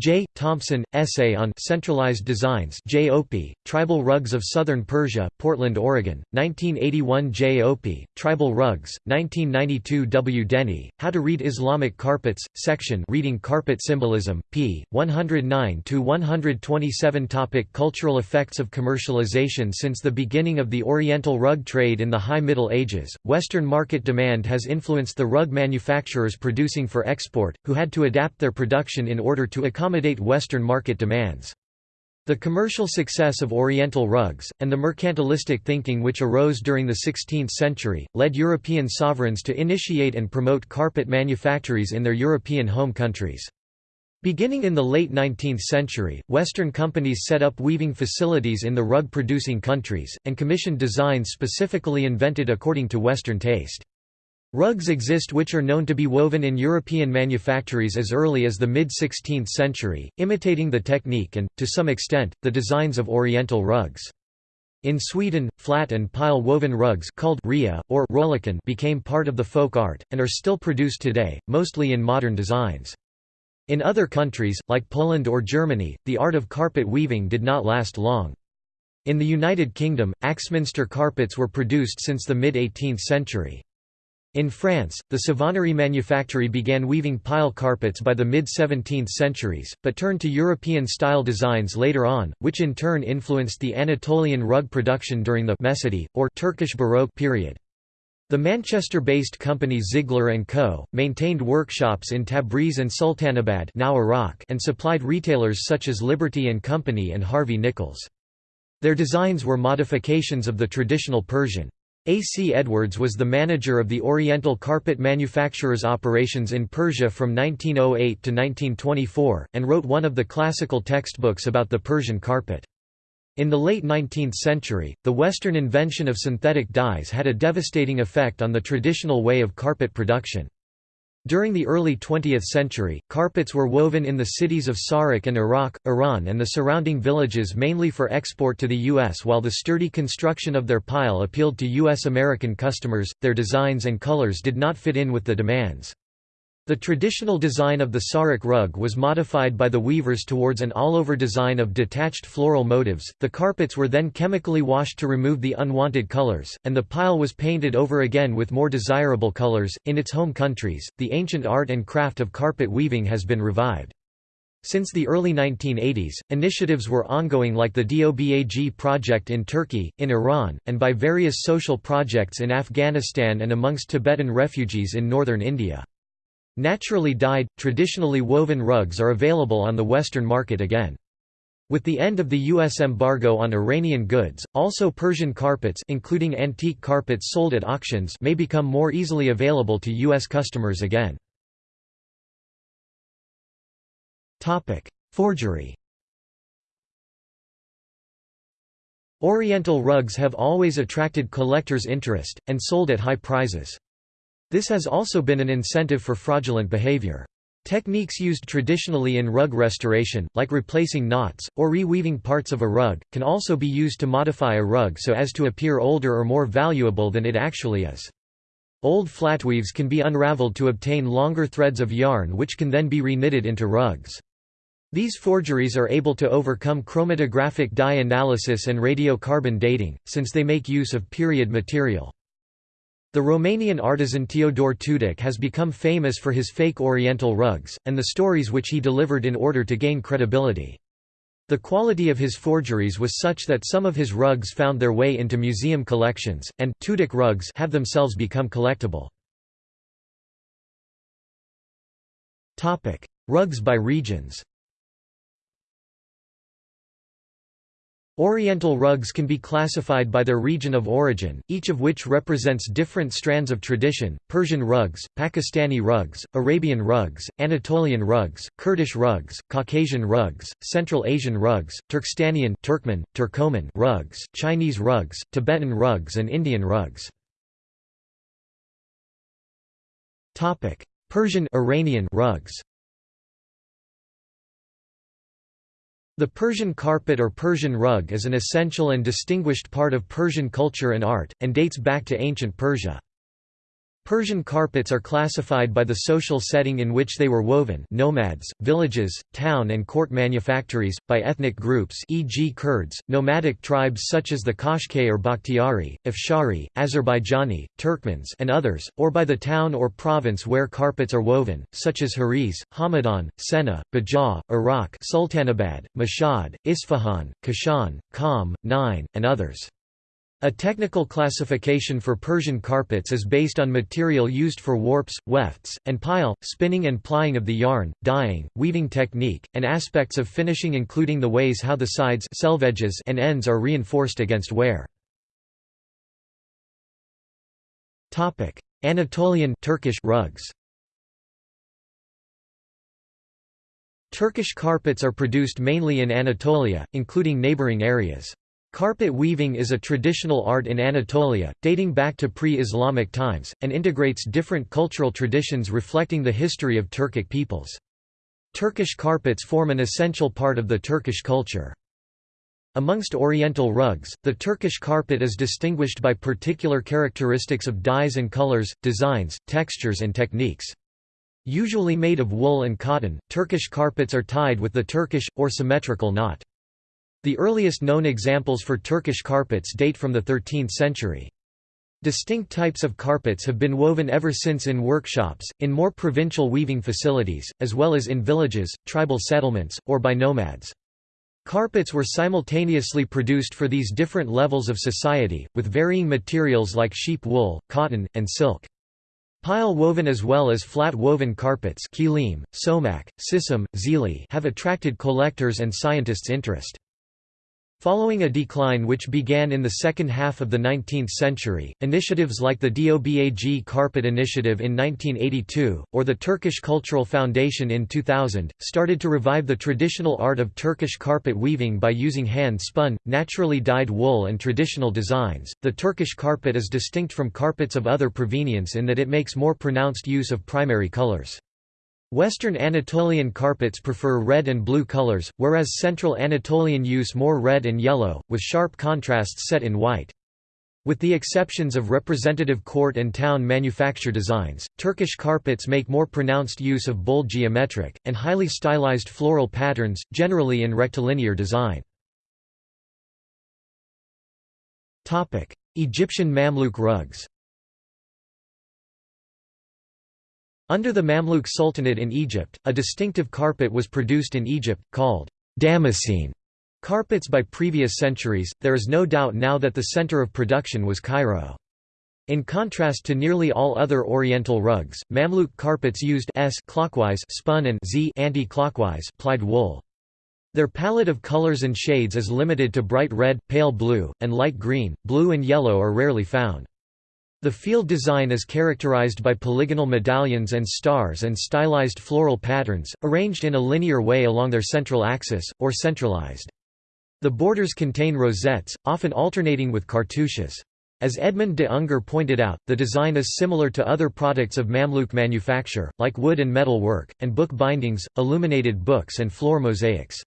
J. Thompson, Essay on Centralized Designs J. Opie, Tribal Rugs of Southern Persia, Portland, Oregon, 1981 J. Opie, Tribal Rugs, 1992 W. Denny, How to Read Islamic Carpets, section Reading Carpet Symbolism, p. 109–127 Topic Cultural effects of commercialization Since the beginning of the Oriental rug trade in the High Middle Ages, Western market demand has influenced the rug manufacturers producing for export, who had to adapt their production in order to accommodate accommodate Western market demands. The commercial success of Oriental rugs, and the mercantilistic thinking which arose during the 16th century, led European sovereigns to initiate and promote carpet manufactories in their European home countries. Beginning in the late 19th century, Western companies set up weaving facilities in the rug-producing countries, and commissioned designs specifically invented according to Western taste. Rugs exist which are known to be woven in European manufactories as early as the mid-16th century, imitating the technique and, to some extent, the designs of Oriental rugs. In Sweden, flat and pile woven rugs called rya, or rölakan became part of the folk art, and are still produced today, mostly in modern designs. In other countries, like Poland or Germany, the art of carpet weaving did not last long. In the United Kingdom, Axminster carpets were produced since the mid-18th century. In France, the Savonnerie manufactory began weaving pile carpets by the mid-17th centuries, but turned to European-style designs later on, which in turn influenced the Anatolian rug production during the Mecidi, or Turkish Baroque period. The Manchester-based company Ziegler & Co., maintained workshops in Tabriz and Sultanabad now Arak and supplied retailers such as Liberty & Company and Harvey Nichols. Their designs were modifications of the traditional Persian. A. C. Edwards was the manager of the Oriental carpet manufacturers' operations in Persia from 1908 to 1924, and wrote one of the classical textbooks about the Persian carpet. In the late 19th century, the Western invention of synthetic dyes had a devastating effect on the traditional way of carpet production. During the early 20th century, carpets were woven in the cities of Sarouk and Arak, Iran and the surrounding villages mainly for export to the U.S. While the sturdy construction of their pile appealed to U.S. American customers, their designs and colors did not fit in with the demands. The traditional design of the Sarouk rug was modified by the weavers towards an all-over design of detached floral motifs. The carpets were then chemically washed to remove the unwanted colors, and the pile was painted over again with more desirable colors. In its home countries, the ancient art and craft of carpet weaving has been revived. Since the early 1980s, initiatives were ongoing like the DOBAG project in Turkey, in Iran, and by various social projects in Afghanistan and amongst Tibetan refugees in northern India. Naturally dyed, traditionally woven rugs are available on the Western market again. With the end of the U.S. embargo on Iranian goods, also Persian carpets including antique carpets sold at auctions may become more easily available to U.S. customers again. Forgery Oriental rugs have always attracted collectors' interest, and sold at high prices. This has also been an incentive for fraudulent behavior. Techniques used traditionally in rug restoration, like replacing knots, or reweaving parts of a rug, can also be used to modify a rug so as to appear older or more valuable than it actually is. Old flatweaves can be unraveled to obtain longer threads of yarn which can then be reknitted into rugs. These forgeries are able to overcome chromatographic dye analysis and radiocarbon dating, since they make use of period material. The Romanian artisan Teodor Tuduc has become famous for his fake Oriental rugs, and the stories which he delivered in order to gain credibility. The quality of his forgeries was such that some of his rugs found their way into museum collections, and Tuduc rugs have themselves become collectible. Rugs by regions Oriental rugs can be classified by their region of origin, each of which represents different strands of tradition, Persian rugs, Pakistani rugs, Arabian rugs, Anatolian rugs, Kurdish rugs, Caucasian rugs, Central Asian rugs, Turkstanian Turkmen, Turkoman rugs, Chinese rugs, Tibetan rugs and Indian rugs. Persian Iranian rugs The Persian carpet or Persian rug is an essential and distinguished part of Persian culture and art, and dates back to ancient Persia. Persian carpets are classified by the social setting in which they were woven nomads, villages, town and court manufactories, by ethnic groups e.g. Kurds, nomadic tribes such as the Kashkai or Bakhtiari, Afshari, Azerbaijani, Turkmens and others, or by the town or province where carpets are woven, such as Heriz, Hamadan, Senneh, Bidjar, Arak Sultanabad, Mashhad, Isfahan, Kashan, Qom, Nain, and others. A technical classification for Persian carpets is based on material used for warps, wefts, and pile, spinning and plying of the yarn, dyeing, weaving technique, and aspects of finishing including the ways how the sides and ends are reinforced against wear. Anatolian Turkish rugs Turkish carpets are produced mainly in Anatolia, including neighboring areas. Carpet weaving is a traditional art in Anatolia, dating back to pre-Islamic times, and integrates different cultural traditions reflecting the history of Turkic peoples. Turkish carpets form an essential part of the Turkish culture. Amongst Oriental rugs, the Turkish carpet is distinguished by particular characteristics of dyes and colors, designs, textures and techniques. Usually made of wool and cotton, Turkish carpets are tied with the Turkish, or symmetrical knot. The earliest known examples for Turkish carpets date from the 13th century. Distinct types of carpets have been woven ever since in workshops, in more provincial weaving facilities, as well as in villages, tribal settlements, or by nomads. Carpets were simultaneously produced for these different levels of society, with varying materials like sheep wool, cotton, and silk. Pile woven as well as flat woven carpets kilim, somak, have attracted collectors and scientists' interest. Following a decline which began in the second half of the 19th century, initiatives like the DOBAG Carpet Initiative in 1982, or the Turkish Cultural Foundation in 2000, started to revive the traditional art of Turkish carpet weaving by using hand-spun, naturally dyed wool and traditional designs. The Turkish carpet is distinct from carpets of other provenience in that it makes more pronounced use of primary colors. Western Anatolian carpets prefer red and blue colors, whereas Central Anatolian use more red and yellow, with sharp contrasts set in white. With the exceptions of representative court and town manufacture designs, Turkish carpets make more pronounced use of bold geometric, and highly stylized floral patterns, generally in rectilinear design. Egyptian Mamluk rugs Under the Mamluk Sultanate in Egypt, a distinctive carpet was produced in Egypt, called Damascene carpets by previous centuries. There is no doubt now that the center of production was Cairo. In contrast to nearly all other Oriental rugs, Mamluk carpets used s clockwise spun and z anti-clockwise plied wool. Their palette of colors and shades is limited to bright red, pale blue, and light green. Blue and yellow are rarely found. The field design is characterized by polygonal medallions and stars and stylized floral patterns, arranged in a linear way along their central axis, or centralized. The borders contain rosettes, often alternating with cartouches. As Edmund de Unger pointed out, the design is similar to other products of Mamluk manufacture, like wood and metal work, and book bindings, illuminated books and floor mosaics.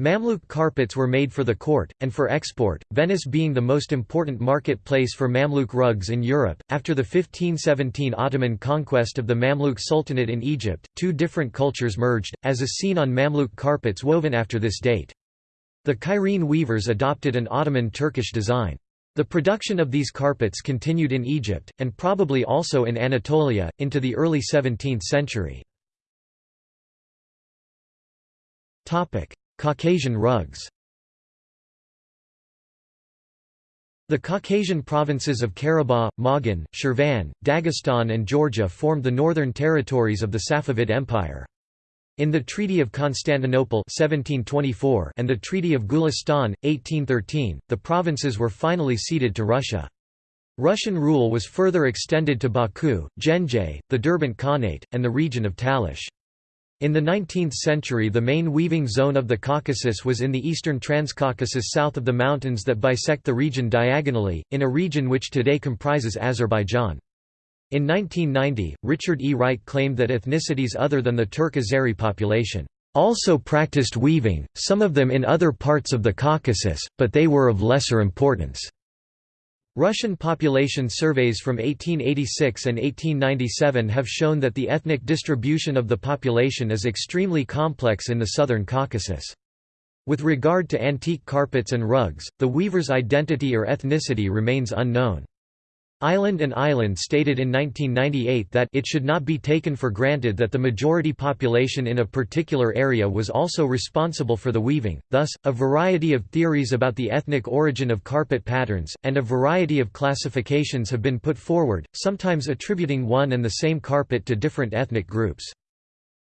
Mamluk carpets were made for the court, and for export, Venice being the most important market place for Mamluk rugs in Europe. After the 1517 Ottoman conquest of the Mamluk Sultanate in Egypt, two different cultures merged, as is seen on Mamluk carpets woven after this date. The Cairene weavers adopted an Ottoman Turkish design. The production of these carpets continued in Egypt, and probably also in Anatolia, into the early 17th century. Caucasian rugs The Caucasian provinces of Karabakh, Moghan, Shirvan, Dagestan and Georgia formed the northern territories of the Safavid Empire. In the Treaty of Constantinople 1724 and the Treaty of Gulistan, 1813, the provinces were finally ceded to Russia. Russian rule was further extended to Baku, Ganja, the Derbent Khanate, and the region of Talish. In the 19th century the main weaving zone of the Caucasus was in the eastern Transcaucasus south of the mountains that bisect the region diagonally, in a region which today comprises Azerbaijan. In 1990, Richard E. Wright claimed that ethnicities other than the Turk-Azeri population also practiced weaving, some of them in other parts of the Caucasus, but they were of lesser importance. Russian population surveys from 1886 and 1897 have shown that the ethnic distribution of the population is extremely complex in the southern Caucasus. With regard to antique carpets and rugs, the weaver's identity or ethnicity remains unknown. Eiland and Eiland stated in 1998 that it should not be taken for granted that the majority population in a particular area was also responsible for the weaving, thus, a variety of theories about the ethnic origin of carpet patterns, and a variety of classifications have been put forward, sometimes attributing one and the same carpet to different ethnic groups.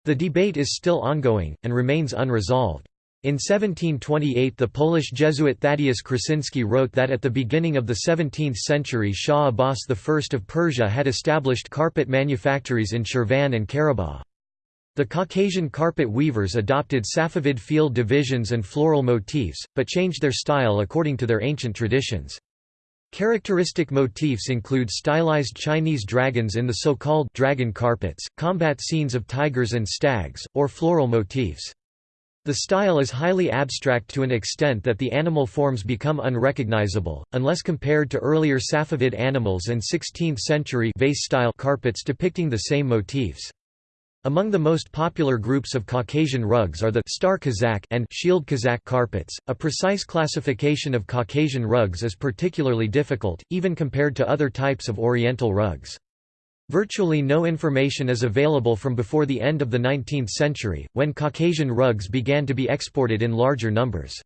The debate is still ongoing, and remains unresolved. In 1728 the Polish Jesuit Thaddeus Krusinski wrote that at the beginning of the 17th century Shah Abbas I of Persia had established carpet manufactories in Shirvan and Karabagh. The Caucasian carpet weavers adopted Safavid field divisions and floral motifs, but changed their style according to their ancient traditions. Characteristic motifs include stylized Chinese dragons in the so-called dragon carpets, combat scenes of tigers and stags, or floral motifs. The style is highly abstract to an extent that the animal forms become unrecognizable, unless compared to earlier Safavid animals and 16th-century vase-style carpets depicting the same motifs. Among the most popular groups of Caucasian rugs are the star Kazakh and shield Kazakh carpets. A precise classification of Caucasian rugs is particularly difficult, even compared to other types of Oriental rugs. Virtually no information is available from before the end of the 19th century, when Caucasian rugs began to be exported in larger numbers.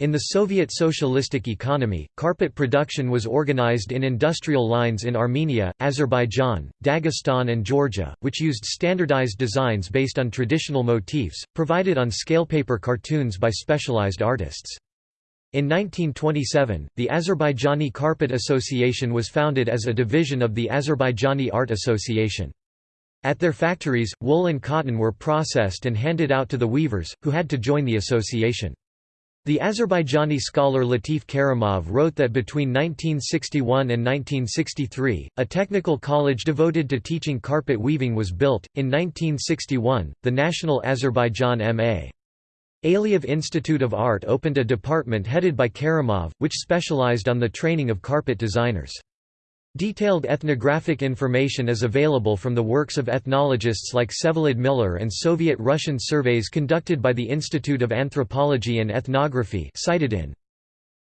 In the Soviet socialistic economy, carpet production was organized in industrial lines in Armenia, Azerbaijan, Dagestan and Georgia, which used standardized designs based on traditional motifs, provided on scalepaper cartoons by specialized artists. In 1927, the Azerbaijani Carpet Association was founded as a division of the Azerbaijani Art Association. At their factories, wool and cotton were processed and handed out to the weavers, who had to join the association. The Azerbaijani scholar Latif Karimov wrote that between 1961 and 1963, a technical college devoted to teaching carpet weaving was built. In 1961, the National Azerbaijan M.A. Aliyev Institute of Art opened a department headed by Karimov, which specialized on the training of carpet designers. Detailed ethnographic information is available from the works of ethnologists like Vsevolod Miller and Soviet-Russian surveys conducted by the Institute of Anthropology and Ethnography cited in.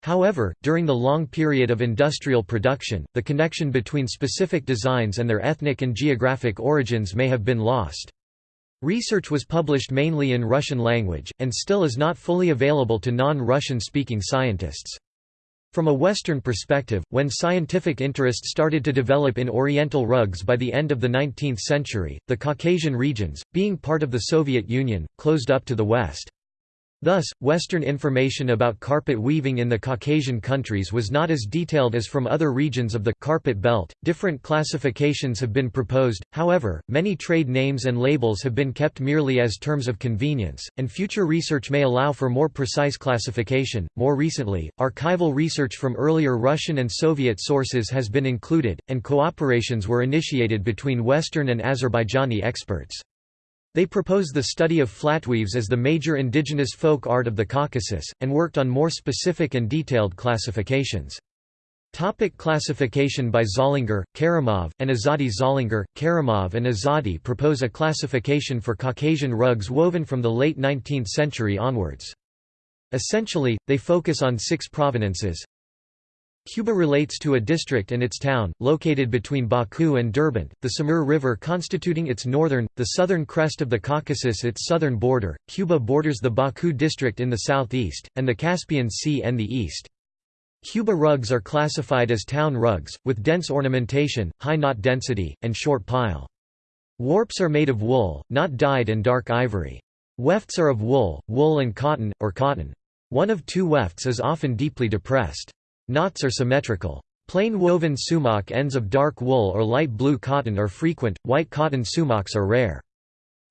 However, during the long period of industrial production, the connection between specific designs and their ethnic and geographic origins may have been lost. Research was published mainly in Russian language, and still is not fully available to non-Russian speaking scientists. From a Western perspective, when scientific interest started to develop in Oriental rugs by the end of the 19th century, the Caucasian regions, being part of the Soviet Union, closed up to the West. Thus, Western information about carpet weaving in the Caucasian countries was not as detailed as from other regions of the carpet belt. Different classifications have been proposed, however, many trade names and labels have been kept merely as terms of convenience, and future research may allow for more precise classification. More recently, archival research from earlier Russian and Soviet sources has been included, and cooperations were initiated between Western and Azerbaijani experts. They propose the study of flatweaves as the major indigenous folk art of the Caucasus, and worked on more specific and detailed classifications. Topic classification by Zollinger, Karimov, and Azadi Zollinger, Karimov and Azadi propose a classification for Caucasian rugs woven from the late 19th century onwards. Essentially, they focus on six provenances Quba relates to a district and its town, located between Baku and Derbent, the Samur River constituting its northern, the southern crest of the Caucasus its southern border, Quba borders the Baku district in the southeast, and the Caspian Sea and the east. Quba rugs are classified as town rugs, with dense ornamentation, high knot density, and short pile. Warps are made of wool, not dyed and dark ivory. Wefts are of wool, wool and cotton, or cotton. One of two wefts is often deeply depressed. Knots are symmetrical. Plain woven sumac ends of dark wool or light blue cotton are frequent, white cotton sumacs are rare.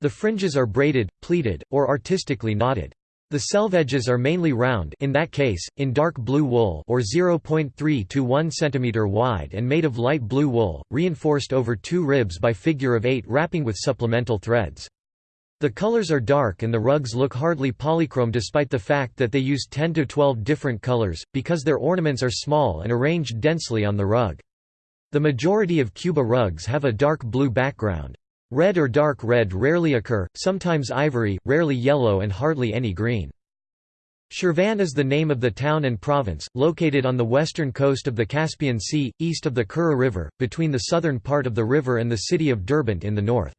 The fringes are braided, pleated, or artistically knotted. The selvedges are mainly round in that case, in dark blue wool or 0.3 to 1 cm wide and made of light blue wool, reinforced over two ribs by figure of eight wrapping with supplemental threads. The colors are dark and the rugs look hardly polychrome despite the fact that they use 10 to 12 different colors, because their ornaments are small and arranged densely on the rug. The majority of Quba rugs have a dark blue background. Red or dark red rarely occur, sometimes ivory, rarely yellow and hardly any green. Shirvan is the name of the town and province, located on the western coast of the Caspian Sea, east of the Kura River, between the southern part of the river and the city of Derbent in the north.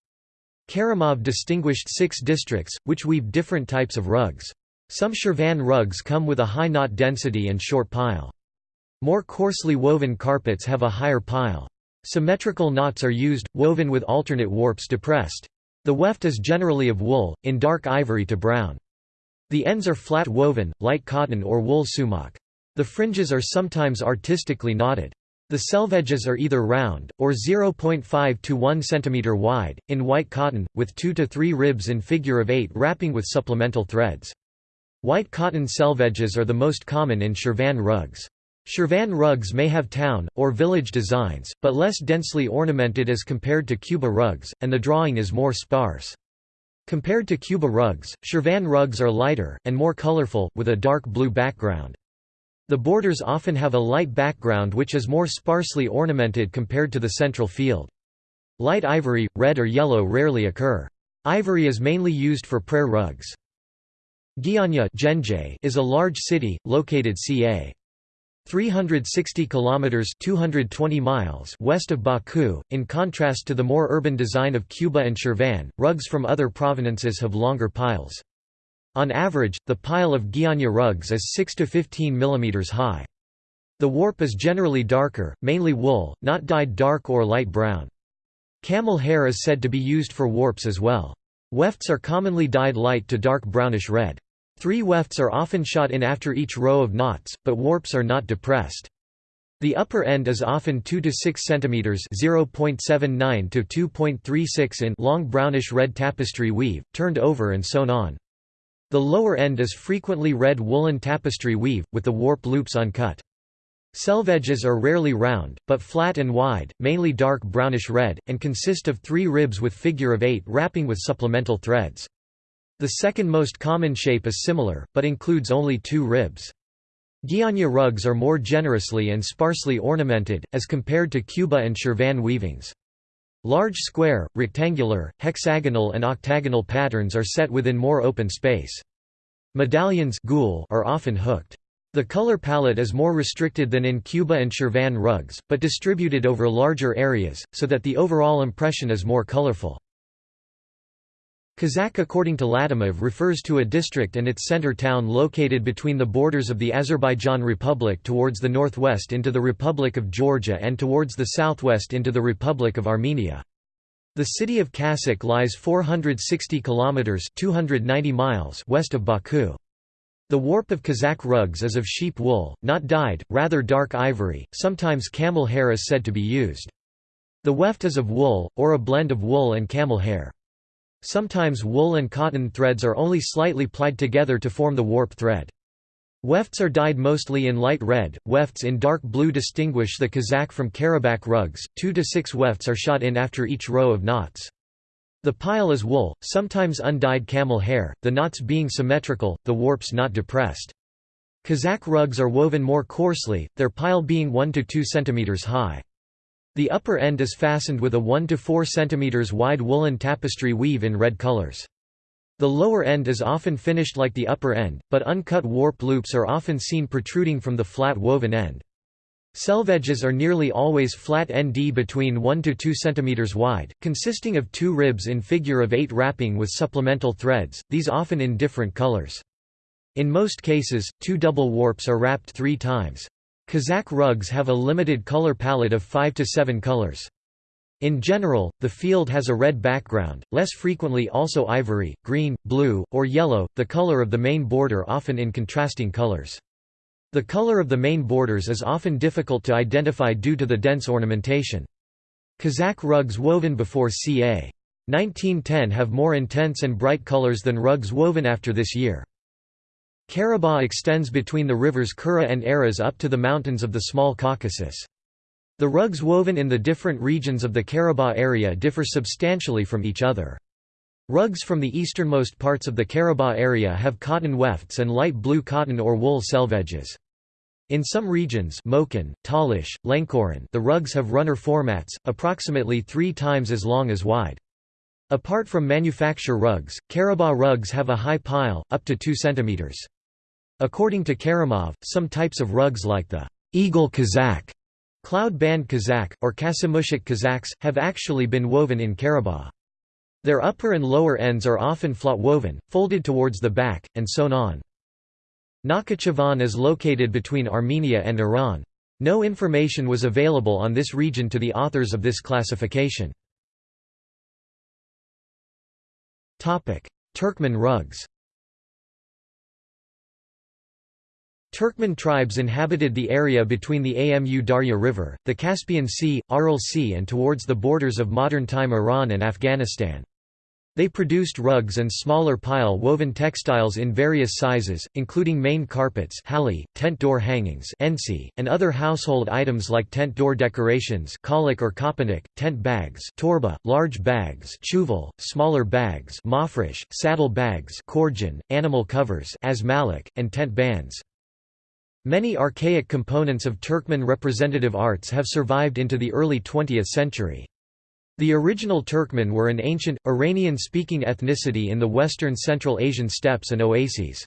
Karimov distinguished six districts, which weave different types of rugs. Some Shirvan rugs come with a high knot density and short pile. More coarsely woven carpets have a higher pile. Symmetrical knots are used, woven with alternate warps depressed. The weft is generally of wool, in dark ivory to brown. The ends are flat woven, light cotton or wool sumac. The fringes are sometimes artistically knotted. The selvedges are either round, or 0.5 to 1 cm wide, in white cotton, with 2 to 3 ribs in figure of 8 wrapping with supplemental threads. White cotton selvedges are the most common in Shirvan rugs. Shirvan rugs may have town, or village designs, but less densely ornamented as compared to Quba rugs, and the drawing is more sparse. Compared to Quba rugs, Shirvan rugs are lighter, and more colorful, with a dark blue background. The borders often have a light background which is more sparsely ornamented compared to the central field. Light ivory, red or yellow rarely occur. Ivory is mainly used for prayer rugs. Gianya is a large city, located ca. 360 kilometers 220 miles west of Baku in contrast to the more urban design of Quba and Shirvan rugs from other provenances have longer piles on average, the pile of Gianya rugs is 6 to 15 mm high. The warp is generally darker, mainly wool, not dyed dark or light brown. Camel hair is said to be used for warps as well. Wefts are commonly dyed light to dark brownish red. Three wefts are often shot in after each row of knots, but warps are not depressed. The upper end is often 2 to 6 cm (0.79 to 2.36 in) long brownish red tapestry weave, turned over and sewn on. The lower end is frequently red woolen tapestry weave, with the warp loops uncut. Selvedges are rarely round, but flat and wide, mainly dark brownish red, and consist of three ribs with figure of eight wrapping with supplemental threads. The second most common shape is similar, but includes only two ribs. Gianya rugs are more generously and sparsely ornamented, as compared to Quba and Shirvan weavings. Large square, rectangular, hexagonal and octagonal patterns are set within more open space. Medallions are often hooked. The color palette is more restricted than in Quba and Shirvan rugs, but distributed over larger areas, so that the overall impression is more colorful. Kazakh according to Karimov refers to a district and its center town located between the borders of the Azerbaijan Republic towards the northwest into the Republic of Georgia and towards the southwest into the Republic of Armenia. The city of Kasak lies 460 kilometers 290 miles west of Baku. The warp of Kazakh rugs is of sheep wool, not dyed, rather dark ivory, sometimes camel hair is said to be used. The weft is of wool, or a blend of wool and camel hair. Sometimes wool and cotton threads are only slightly plied together to form the warp thread. Wefts are dyed mostly in light red, wefts in dark blue distinguish the Kazakh from Karabakh rugs, two to six wefts are shot in after each row of knots. The pile is wool, sometimes undyed camel hair, the knots being symmetrical, the warps not depressed. Kazakh rugs are woven more coarsely, their pile being 1 to 2 cm high. The upper end is fastened with a 1 to 4 cm wide woolen tapestry weave in red colors. The lower end is often finished like the upper end, but uncut warp loops are often seen protruding from the flat woven end. Selvedges are nearly always flat nd between 1 to 2 cm wide, consisting of two ribs in figure of 8 wrapping with supplemental threads, these often in different colors. In most cases, two double warps are wrapped three times. Kazakh rugs have a limited color palette of 5 to 7 colors. In general, the field has a red background, less frequently also ivory, green, blue, or yellow, the color of the main border often in contrasting colors. The color of the main borders is often difficult to identify due to the dense ornamentation. Kazakh rugs woven before ca. 1910 have more intense and bright colors than rugs woven after this year. Karabakh extends between the rivers Kura and Aras up to the mountains of the Small Caucasus. The rugs woven in the different regions of the Karabakh area differ substantially from each other. Rugs from the easternmost parts of the Karabagh area have cotton wefts and light blue cotton or wool selvedges. In some regions Moken, Talish, Lenkoran the rugs have runner formats, approximately three times as long as wide. Apart from manufacture rugs, Karabagh rugs have a high pile, up to 2 cm. According to Karimov, some types of rugs like the Eagle Kazakh, Cloud Band Kazakh, or Kasimushik Kazaks, have actually been woven in Karabagh. Their upper and lower ends are often flat woven, folded towards the back, and sewn on. Nakhchivan is located between Armenia and Iran. No information was available on this region to the authors of this classification. Turkmen rugs Turkmen tribes inhabited the area between the Amu Darya River, the Caspian Sea, Aral Sea and towards the borders of modern-time Iran and Afghanistan. They produced rugs and smaller pile-woven textiles in various sizes, including main carpets hali, tent door hangings ensi, and other household items like tent door decorations kolik or kopanik, tent bags torba, large bags chuval, smaller bags mafresh, saddle bags korjan, animal covers asmalik, and tent bands. Many archaic components of Turkmen representative arts have survived into the early 20th century. The original Turkmen were an ancient, Iranian-speaking ethnicity in the western Central Asian steppes and oases.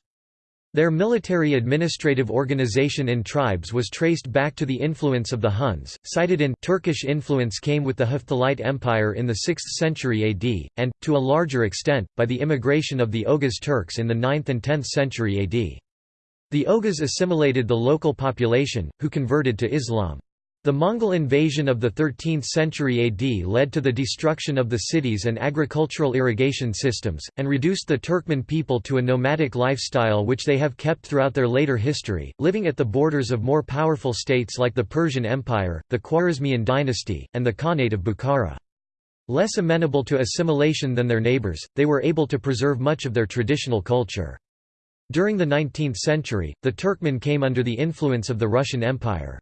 Their military administrative organization in tribes was traced back to the influence of the Huns, cited in Turkish influence came with the Hephthalite Empire in the 6th century AD, and, to a larger extent, by the immigration of the Oghuz Turks in the 9th and 10th century AD. The Oghuz assimilated the local population, who converted to Islam. The Mongol invasion of the 13th century AD led to the destruction of the cities and agricultural irrigation systems, and reduced the Turkmen people to a nomadic lifestyle which they have kept throughout their later history, living at the borders of more powerful states like the Persian Empire, the Khwarezmian dynasty, and the Khanate of Bukhara. Less amenable to assimilation than their neighbors, they were able to preserve much of their traditional culture. During the 19th century, the Turkmen came under the influence of the Russian Empire.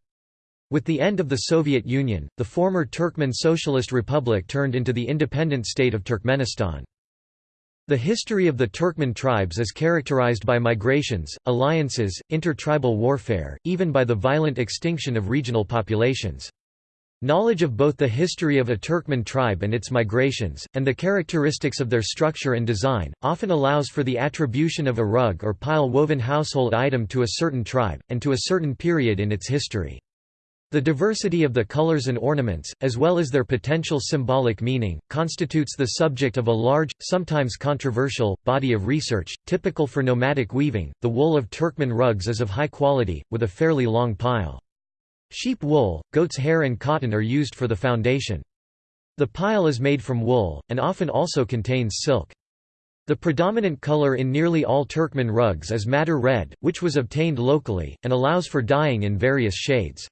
With the end of the Soviet Union, the former Turkmen Socialist Republic turned into the independent state of Turkmenistan. The history of the Turkmen tribes is characterized by migrations, alliances, intertribal warfare, even by the violent extinction of regional populations. Knowledge of both the history of a Turkmen tribe and its migrations, and the characteristics of their structure and design, often allows for the attribution of a rug or pile-woven household item to a certain tribe, and to a certain period in its history. The diversity of the colors and ornaments, as well as their potential symbolic meaning, constitutes the subject of a large, sometimes controversial, body of research. Typical for nomadic weaving, the wool of Turkmen rugs is of high quality, with a fairly long pile. Sheep wool, goat's hair and cotton are used for the foundation. The pile is made from wool, and often also contains silk. The predominant color in nearly all Turkmen rugs is madder red, which was obtained locally, and allows for dyeing in various shades.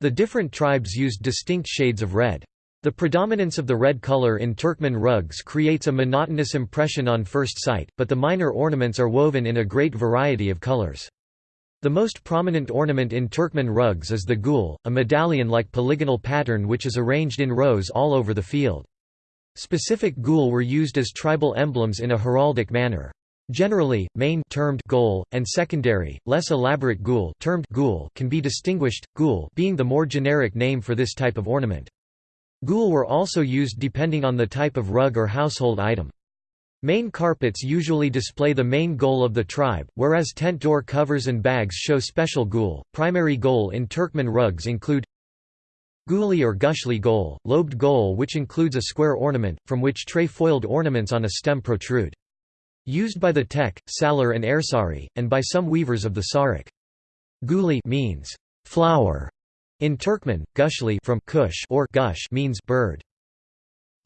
The different tribes used distinct shades of red. The predominance of the red color in Turkmen rugs creates a monotonous impression on first sight, but the minor ornaments are woven in a great variety of colors. The most prominent ornament in Turkmen rugs is the gul, a medallion-like polygonal pattern which is arranged in rows all over the field. Specific gul were used as tribal emblems in a heraldic manner. Generally, main termed gol, and secondary, less elaborate gul, termed gul can be distinguished, gul being the more generic name for this type of ornament. Gul were also used depending on the type of rug or household item. Main carpets usually display the main gol of the tribe, whereas tent door covers and bags show special gul. Primary gol in Turkmen rugs include Guli or gushli gol, lobed gol which includes a square ornament, from which tre-foiled ornaments on a stem protrude. Used by the Tek, Salar and Ersari, and by some weavers of the Sarik. Guli means flower in Turkmen, gushli from kush or gush means bird.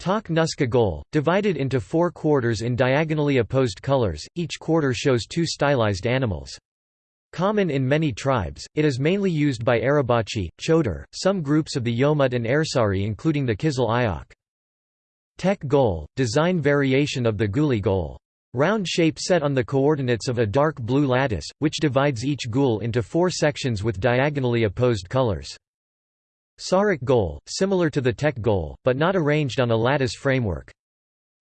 Tak Nuska Gol, divided into four quarters in diagonally opposed colors, each quarter shows two stylized animals. Common in many tribes, it is mainly used by Arabachi, Chodar, some groups of the Yomut and Ersari including the Kizil Ayok. Tek Gol, design variation of the Guli Gol. Round shape set on the coordinates of a dark blue lattice, which divides each gul into four sections with diagonally opposed colors. Sarak gol, similar to the Tek gol, but not arranged on a lattice framework.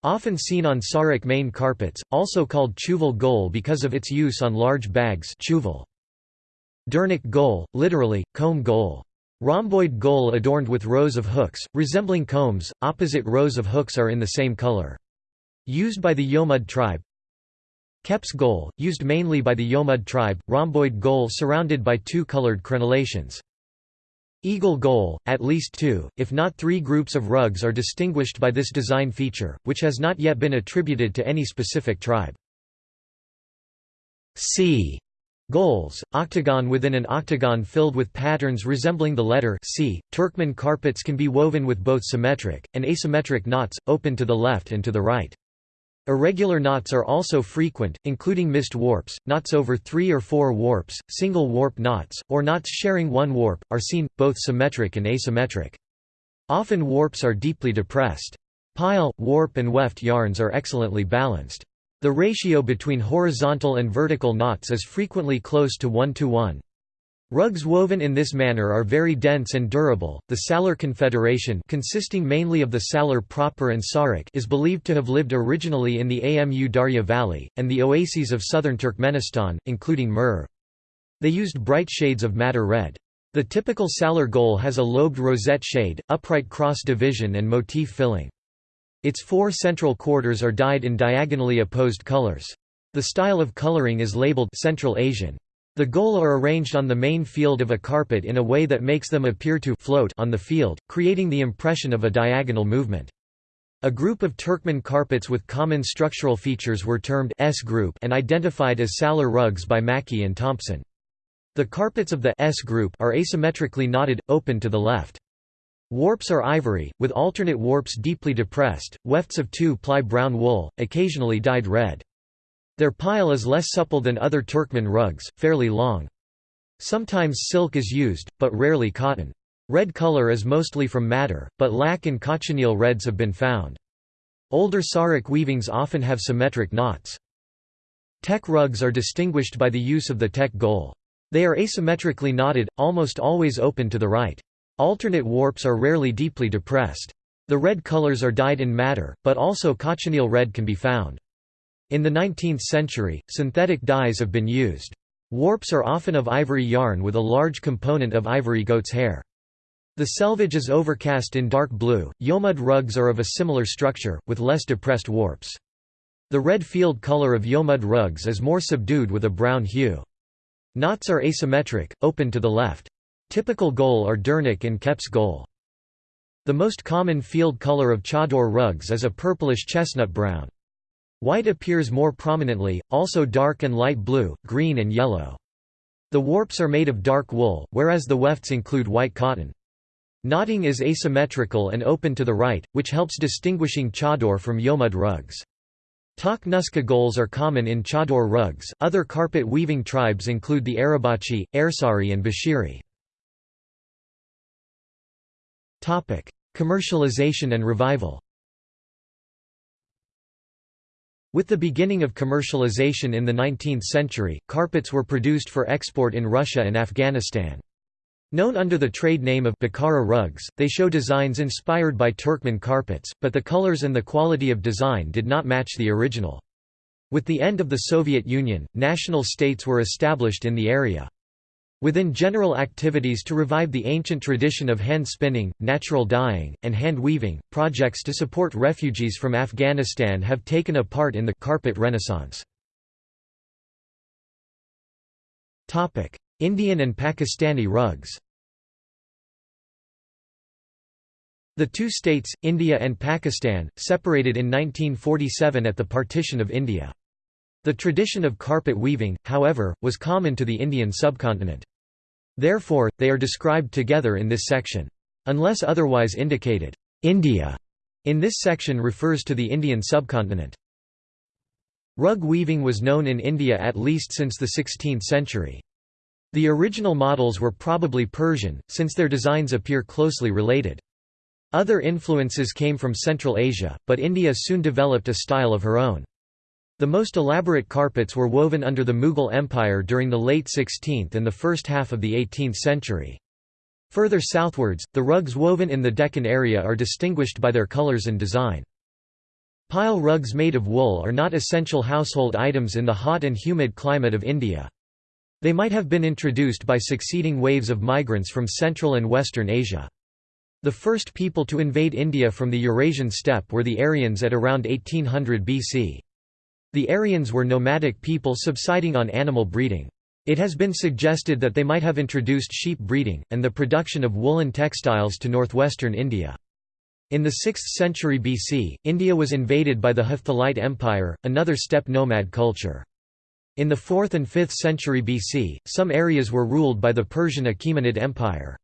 Often seen on Sarek main carpets, also called chuval gol because of its use on large bags chuval. Dernik gol, literally, comb gol. Rhomboid gol adorned with rows of hooks, resembling combs, opposite rows of hooks are in the same color. Used by the Yomud tribe. Keps gol, used mainly by the Yomud tribe, rhomboid gol surrounded by two colored crenellations. Eagle Gol, at least two, if not three groups of rugs are distinguished by this design feature, which has not yet been attributed to any specific tribe. C. Gols, octagon within an octagon filled with patterns resembling the letter C. Turkmen carpets can be woven with both symmetric, and asymmetric knots, open to the left and to the right. Irregular knots are also frequent, including missed warps, knots over three or four warps, single warp knots, or knots sharing one warp, are seen, both symmetric and asymmetric. Often warps are deeply depressed. Pile, warp and weft yarns are excellently balanced. The ratio between horizontal and vertical knots is frequently close to 1 to 1. Rugs woven in this manner are very dense and durable. The Salar Confederation, consisting mainly of the Salar proper and Sarek, is believed to have lived originally in the Amu Darya Valley and the oases of southern Turkmenistan, including Mur. They used bright shades of madder red. The typical Salar gol has a lobed rosette shade, upright cross division and motif filling. Its four central quarters are dyed in diagonally opposed colors. The style of coloring is labeled Central Asian. The gol are arranged on the main field of a carpet in a way that makes them appear to float on the field, creating the impression of a diagonal movement. A group of Turkmen carpets with common structural features were termed S group and identified as Salar rugs by Mackie and Thompson. The carpets of the S group are asymmetrically knotted, open to the left. Warps are ivory, with alternate warps deeply depressed, wefts of two-ply brown wool, occasionally dyed red. Their pile is less supple than other Turkmen rugs, fairly long. Sometimes silk is used, but rarely cotton. Red color is mostly from madder, but lac and cochineal reds have been found. Older Sarek weavings often have symmetric knots. Tek rugs are distinguished by the use of the tek gol. They are asymmetrically knotted, almost always open to the right. Alternate warps are rarely deeply depressed. The red colors are dyed in madder, but also cochineal red can be found. In the 19th century, synthetic dyes have been used. Warps are often of ivory yarn with a large component of ivory goat's hair. The selvage is overcast in dark blue. Yomud rugs are of a similar structure, with less depressed warps. The red field color of Yomud rugs is more subdued with a brown hue. Knots are asymmetric, open to the left. Typical gol are dernik and keps gol. The most common field color of chador rugs is a purplish chestnut brown. White appears more prominently, also dark and light blue, green and yellow. The warps are made of dark wool, whereas the wefts include white cotton. Knotting is asymmetrical and open to the right, which helps distinguishing chador from yomud rugs. Tak nuska gols are common in chador rugs. Other carpet weaving tribes include the Arabachi, Ersari, and Bashiri. Commercialization and revival. With the beginning of commercialization in the 19th century, carpets were produced for export in Russia and Afghanistan. Known under the trade name of Bukhara rugs, they show designs inspired by Turkmen carpets, but the colors and the quality of design did not match the original. With the end of the Soviet Union, national states were established in the area. Within general activities to revive the ancient tradition of hand spinning, natural dyeing, and hand weaving, projects to support refugees from Afghanistan have taken a part in the carpet renaissance. Indian and Pakistani rugs The two states, India and Pakistan, separated in 1947 at the partition of India. The tradition of carpet weaving, however, was common to the Indian subcontinent. Therefore, they are described together in this section. Unless otherwise indicated, India in this section refers to the Indian subcontinent. Rug weaving was known in India at least since the 16th century. The original models were probably Persian, since their designs appear closely related. Other influences came from Central Asia, but India soon developed a style of her own. The most elaborate carpets were woven under the Mughal Empire during the late 16th and the first half of the 18th century. Further southwards, the rugs woven in the Deccan area are distinguished by their colors and design. Pile rugs made of wool are not essential household items in the hot and humid climate of India. They might have been introduced by succeeding waves of migrants from Central and Western Asia. The first people to invade India from the Eurasian steppe were the Aryans at around 1800 BC. The Aryans were nomadic people subsiding on animal breeding. It has been suggested that they might have introduced sheep breeding, and the production of woolen textiles to northwestern India. In the 6th century BC, India was invaded by the Hephthalite Empire, another steppe nomad culture. In the 4th and 5th century BC, some areas were ruled by the Persian Achaemenid Empire.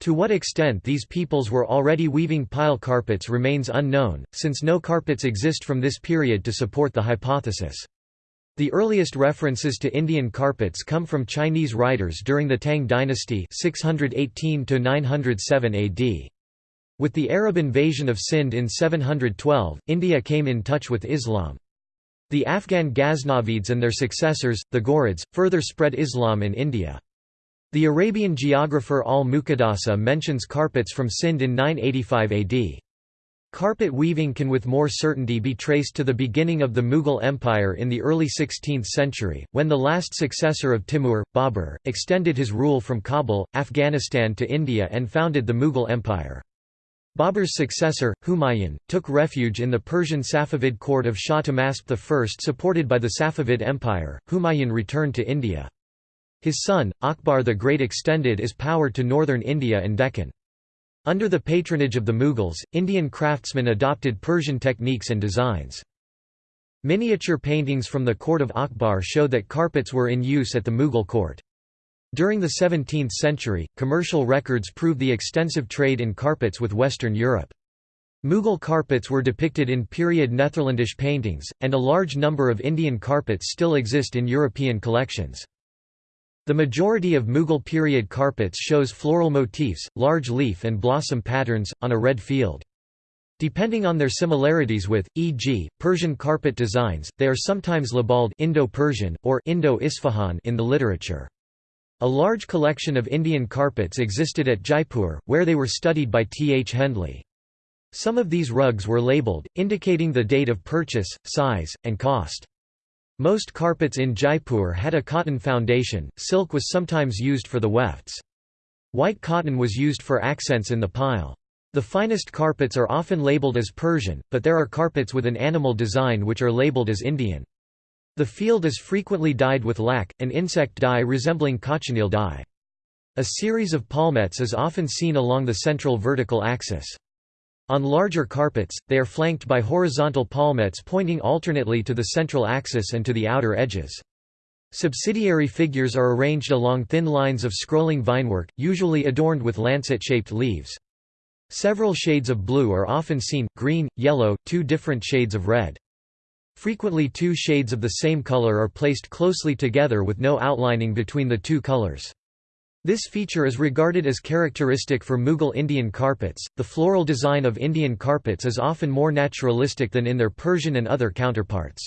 To what extent these peoples were already weaving pile carpets remains unknown, since no carpets exist from this period to support the hypothesis. The earliest references to Indian carpets come from Chinese writers during the Tang dynasty 618 AD. With the Arab invasion of Sind in 712, India came in touch with Islam. The Afghan Ghaznavids and their successors, the Ghurids, further spread Islam in India. The Arabian geographer al-Muqaddasi mentions carpets from Sind in 985 AD. Carpet weaving can with more certainty be traced to the beginning of the Mughal Empire in the early 16th century, when the last successor of Timur, Babur, extended his rule from Kabul, Afghanistan to India and founded the Mughal Empire. Babur's successor, Humayun, took refuge in the Persian Safavid court of Shah Tahmasp I. Supported by the Safavid Empire, Humayun returned to India. His son, Akbar the Great extended his power to northern India and Deccan. Under the patronage of the Mughals, Indian craftsmen adopted Persian techniques and designs. Miniature paintings from the court of Akbar show that carpets were in use at the Mughal court. During the 17th century, commercial records prove the extensive trade in carpets with Western Europe. Mughal carpets were depicted in period Netherlandish paintings, and a large number of Indian carpets still exist in European collections. The majority of Mughal period carpets shows floral motifs, large leaf and blossom patterns, on a red field. Depending on their similarities with, e.g., Persian carpet designs, they are sometimes labeled Indo-Persian, or Indo-Isfahan in the literature. A large collection of Indian carpets existed at Jaipur, where they were studied by T. H. Hendley. Some of these rugs were labeled, indicating the date of purchase, size, and cost. Most carpets in Jaipur had a cotton foundation, silk was sometimes used for the wefts. White cotton was used for accents in the pile. The finest carpets are often labeled as Persian, but there are carpets with an animal design which are labeled as Indian. The field is frequently dyed with lac, an insect dye resembling cochineal dye. A series of palmettes is often seen along the central vertical axis. On larger carpets, they are flanked by horizontal palmettes pointing alternately to the central axis and to the outer edges. Subsidiary figures are arranged along thin lines of scrolling vinework, usually adorned with lancet-shaped leaves. Several shades of blue are often seen, green, yellow, two different shades of red. Frequently two shades of the same color are placed closely together with no outlining between the two colors. This feature is regarded as characteristic for Mughal Indian carpets. The floral design of Indian carpets is often more naturalistic than in their Persian and other counterparts.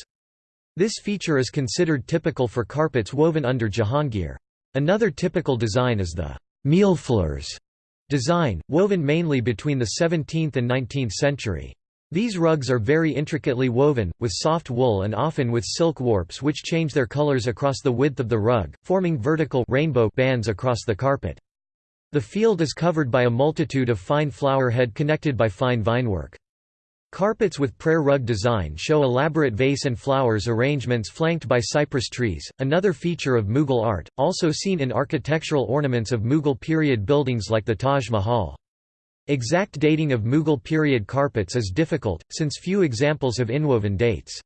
This feature is considered typical for carpets woven under Jahangir. Another typical design is the millefleurs design, woven mainly between the 17th and 19th century. These rugs are very intricately woven, with soft wool and often with silk warps which change their colors across the width of the rug, forming vertical rainbow bands across the carpet. The field is covered by a multitude of fine flower head connected by fine vinework. Carpets with prayer rug design show elaborate vase and flowers arrangements flanked by cypress trees, another feature of Mughal art, also seen in architectural ornaments of Mughal period buildings like the Taj Mahal. Exact dating of Mughal period carpets is difficult, since few examples have inwoven dates.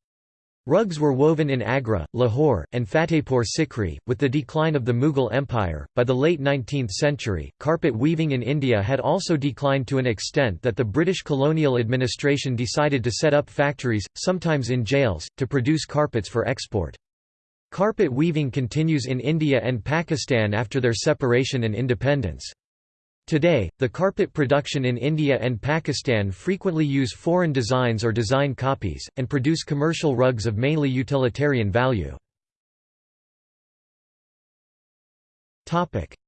Rugs were woven in Agra, Lahore, and Fatehpur Sikri. With the decline of the Mughal Empire, by the late 19th century, carpet weaving in India had also declined to an extent that the British colonial administration decided to set up factories, sometimes in jails, to produce carpets for export. Carpet weaving continues in India and Pakistan after their separation and independence. Today, the carpet production in India and Pakistan frequently use foreign designs or design copies, and produce commercial rugs of mainly utilitarian value.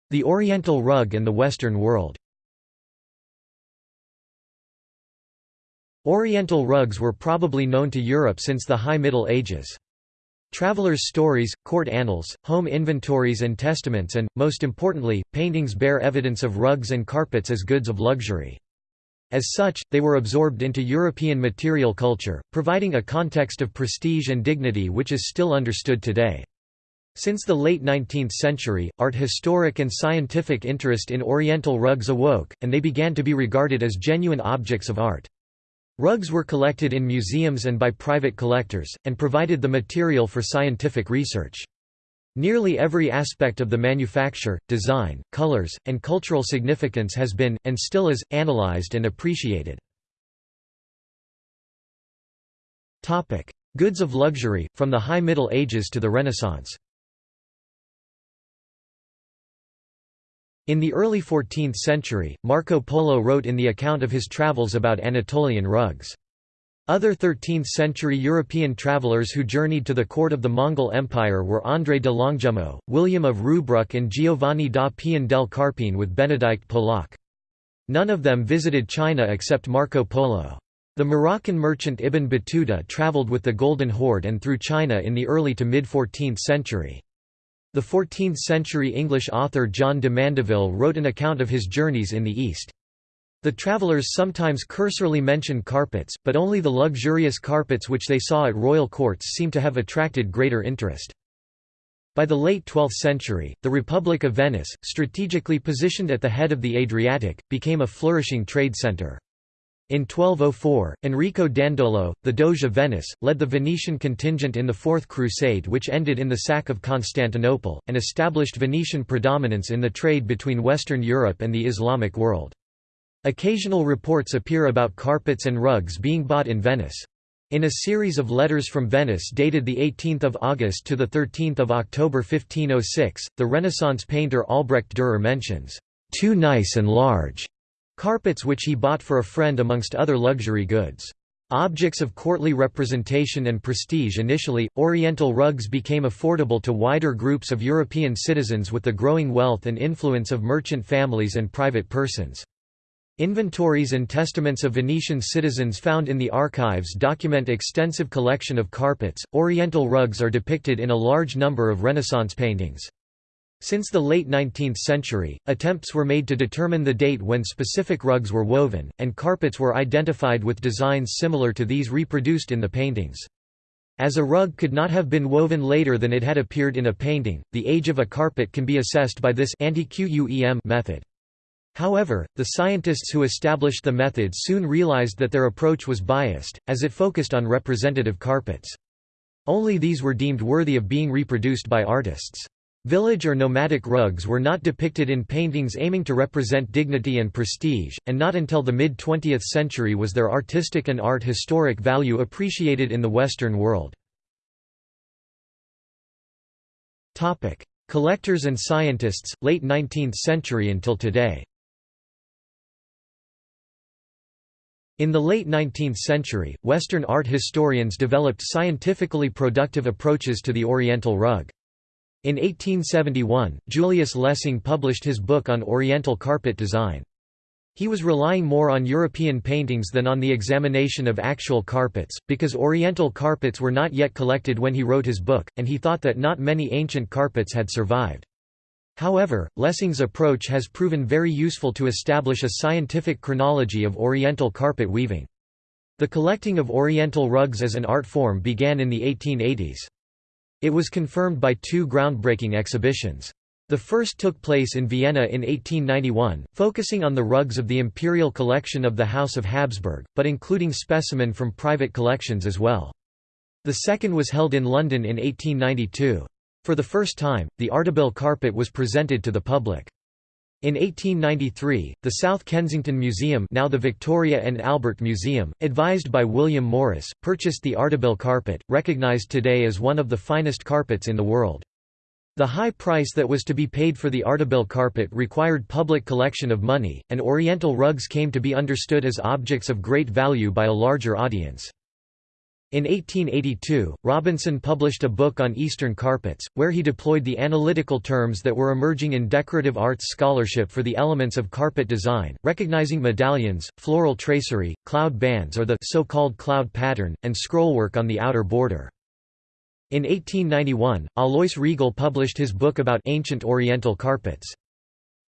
The Oriental rug and the Western world Oriental rugs were probably known to Europe since the High Middle Ages. Travelers' stories, court annals, home inventories and testaments and, most importantly, paintings bear evidence of rugs and carpets as goods of luxury. As such, they were absorbed into European material culture, providing a context of prestige and dignity which is still understood today. Since the late 19th century, art historic and scientific interest in Oriental rugs awoke, and they began to be regarded as genuine objects of art. Rugs were collected in museums and by private collectors, and provided the material for scientific research. Nearly every aspect of the manufacture, design, colors, and cultural significance has been, and still is, analyzed and appreciated. Goods of luxury, from the High Middle Ages to the Renaissance In the early 14th century, Marco Polo wrote in the account of his travels about Anatolian rugs. Other 13th-century European travelers who journeyed to the court of the Mongol Empire were André de Longjumeau, William of Rubruck and Giovanni da Pian del Carpine with Benedict Polak. None of them visited China except Marco Polo. The Moroccan merchant Ibn Battuta travelled with the Golden Horde and through China in the early to mid-14th century. The 14th-century English author John de Mandeville wrote an account of his journeys in the East. The travellers sometimes cursorily mention carpets, but only the luxurious carpets which they saw at royal courts seem to have attracted greater interest. By the late 12th century, the Republic of Venice, strategically positioned at the head of the Adriatic, became a flourishing trade centre. In 1204, Enrico Dandolo, the Doge of Venice, led the Venetian contingent in the Fourth Crusade which ended in the sack of Constantinople, and established Venetian predominance in the trade between Western Europe and the Islamic world. Occasional reports appear about carpets and rugs being bought in Venice. In a series of letters from Venice dated 18 August to 13 October 1506, the Renaissance painter Albrecht Dürer mentions, "...too nice and large." Carpets which he bought for a friend amongst other luxury goods. Objects of courtly representation and prestige initially, Oriental rugs became affordable to wider groups of European citizens with the growing wealth and influence of merchant families and private persons. Inventories and testaments of Venetian citizens found in the archives document extensive collection of carpets. Oriental rugs are depicted in a large number of Renaissance paintings. Since the late 19th century, attempts were made to determine the date when specific rugs were woven, and carpets were identified with designs similar to these reproduced in the paintings. As a rug could not have been woven later than it had appeared in a painting, the age of a carpet can be assessed by this method. However, the scientists who established the method soon realized that their approach was biased, as it focused on representative carpets. Only these were deemed worthy of being reproduced by artists. Village or nomadic rugs were not depicted in paintings aiming to represent dignity and prestige, and not until the mid-20th century was their artistic and art historic value appreciated in the Western world. Collectors and scientists, late 19th century until today In the late 19th century, Western art historians developed scientifically productive approaches to the Oriental rug. In 1871, Julius Lessing published his book on Oriental carpet design. He was relying more on European paintings than on the examination of actual carpets, because Oriental carpets were not yet collected when he wrote his book, and he thought that not many ancient carpets had survived. However, Lessing's approach has proven very useful to establish a scientific chronology of Oriental carpet weaving. The collecting of Oriental rugs as an art form began in the 1880s. It was confirmed by two groundbreaking exhibitions. The first took place in Vienna in 1891, focusing on the rugs of the imperial collection of the House of Habsburg, but including specimen from private collections as well. The second was held in London in 1892. For the first time, the Ardabil carpet was presented to the public. In 1893, the South Kensington Museum now the Victoria and Albert Museum, advised by William Morris, purchased the Ardabil carpet, recognized today as one of the finest carpets in the world. The high price that was to be paid for the Ardabil carpet required public collection of money, and Oriental rugs came to be understood as objects of great value by a larger audience. In 1882, Robinson published a book on Eastern carpets, where he deployed the analytical terms that were emerging in decorative arts scholarship for the elements of carpet design, recognizing medallions, floral tracery, cloud bands or the so-called cloud pattern, and scrollwork on the outer border. In 1891, Alois Riegl published his book about ancient Oriental carpets.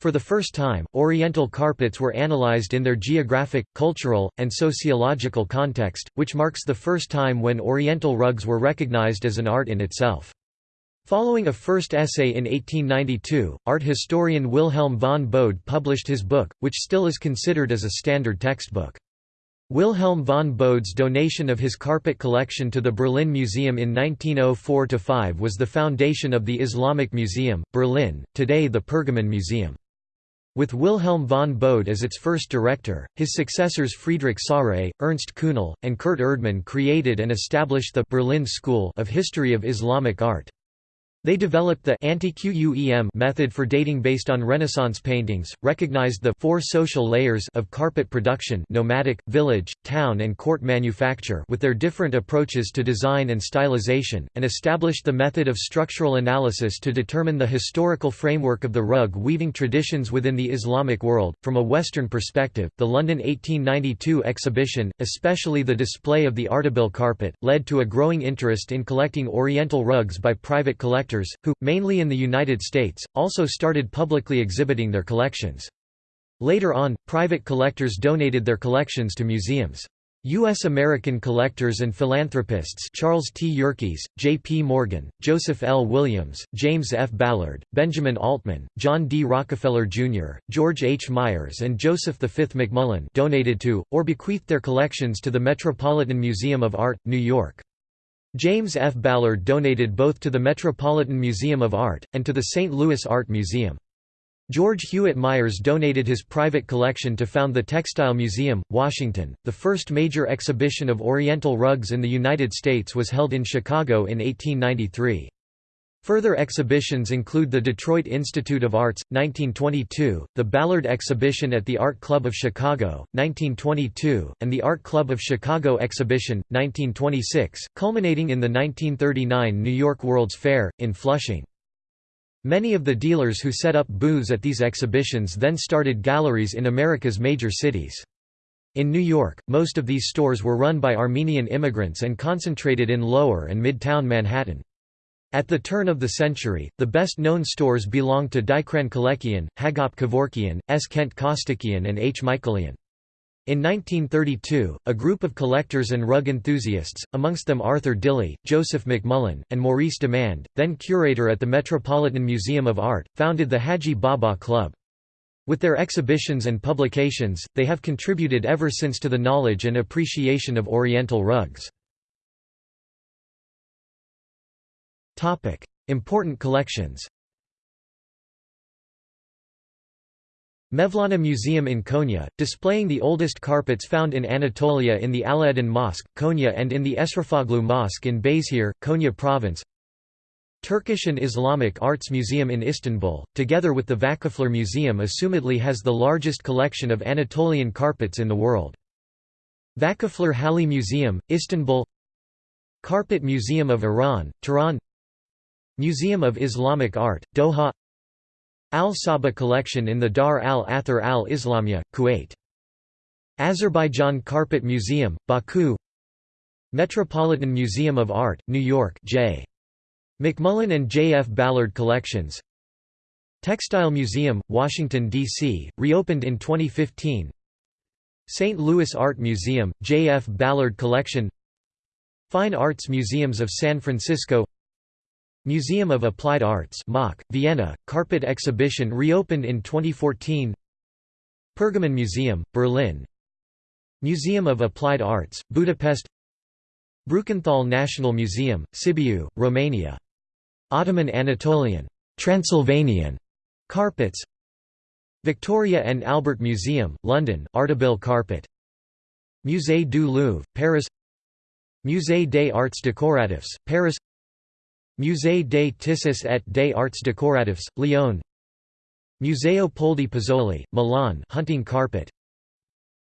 For the first time, Oriental carpets were analyzed in their geographic, cultural, and sociological context, which marks the first time when Oriental rugs were recognized as an art in itself. Following a first essay in 1892, art historian Wilhelm von Bode published his book, which still is considered as a standard textbook. Wilhelm von Bode's donation of his carpet collection to the Berlin Museum in 1904–5 was the foundation of the Islamic Museum, Berlin, today the Pergamon Museum. With Wilhelm von Bode as its first director, his successors Friedrich Sarre, Ernst Kühnel, and Kurt Erdmann created and established the Berlin School of History of Islamic Art. They developed the ante quem method for dating based on Renaissance paintings, recognized the four social layers of carpet production nomadic, village, town and court manufacture with their different approaches to design and stylization, and established the method of structural analysis to determine the historical framework of the rug weaving traditions within the Islamic world. From a Western perspective, the London 1892 exhibition, especially the display of the Ardabil carpet, led to a growing interest in collecting Oriental rugs by private collectors collectors, who, mainly in the United States, also started publicly exhibiting their collections. Later on, private collectors donated their collections to museums. U.S. American collectors and philanthropists Charles T. Yerkes, J. P. Morgan, Joseph L. Williams, James F. Ballard, Benjamin Altman, John D. Rockefeller, Jr., George H. Myers and Joseph V. McMullan donated to, or bequeathed their collections to the Metropolitan Museum of Art, New York. James F. Ballard donated both to the Metropolitan Museum of Art, and to the St. Louis Art Museum. George Hewitt Myers donated his private collection to found the Textile Museum, Washington. The first major exhibition of Oriental rugs in the United States was held in Chicago in 1893. Further exhibitions include the Detroit Institute of Arts, 1922, the Ballard Exhibition at the Art Club of Chicago, 1922, and the Art Club of Chicago Exhibition, 1926, culminating in the 1939 New York World's Fair, in Flushing. Many of the dealers who set up booths at these exhibitions then started galleries in America's major cities. In New York, most of these stores were run by Armenian immigrants and concentrated in Lower and Midtown Manhattan. At the turn of the century, the best-known stores belonged to Dikran Kelekian, Hagop Kevorkian, S. Kent Costikyan and H. Michaelian. In 1932, a group of collectors and rug enthusiasts, amongst them Arthur Dilley, Joseph McMullan, and Maurice Dimand, then curator at the Metropolitan Museum of Art, founded the Hajji Baba Club. With their exhibitions and publications, they have contributed ever since to the knowledge and appreciation of Oriental rugs. Important collections Mevlana Museum in Konya, displaying the oldest carpets found in Anatolia in the Alaeddin Mosque, Konya and in the Eşrefoğlu Mosque in Beyşehir, Konya Province Turkish and Islamic Arts Museum in Istanbul, together with the Vakıflar Museum assumedly has the largest collection of Anatolian carpets in the world. Vakıflar Halı Museum, Istanbul Carpet Museum of Iran, Tehran Museum of Islamic Art, Doha Al-Sabah collection in the Dar al-Athar al-Islamiyya, Kuwait. Azerbaijan Carpet Museum, Baku Metropolitan Museum of Art, New York J. McMullan and J. F. Ballard Collections Textile Museum, Washington, D.C., reopened in 2015 St. Louis Art Museum, J. F. Ballard Collection Fine Arts Museums of San Francisco Museum of Applied Arts Vienna, carpet exhibition reopened in 2014 Pergamon Museum, Berlin. Museum of Applied Arts, Budapest. Brukenthal National Museum, Sibiu, Romania. Ottoman Anatolian Transylvanian carpets. Victoria and Albert Museum, London Ardabil carpet. Musée du Louvre, Paris. Musée des Arts Décoratifs, Paris Musée des Tissus et des Arts Décoratifs, Lyon. Museo Poldi Pezzoli, Milan hunting carpet.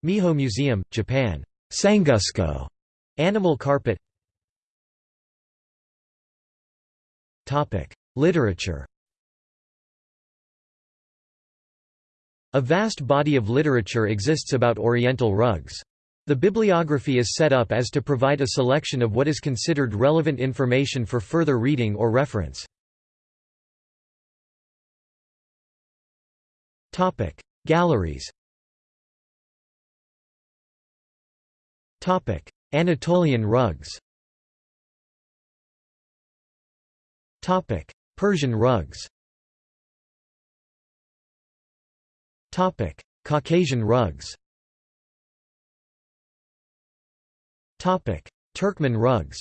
Miho Museum, Japan. Sanguszko, animal carpet. Literature. A vast body of literature exists about Oriental rugs. The bibliography is set up as to provide a selection of what is considered relevant information for further reading or reference. Galleries. Anatolian rugs. Persian rugs. Caucasian rugs Turkmen rugs.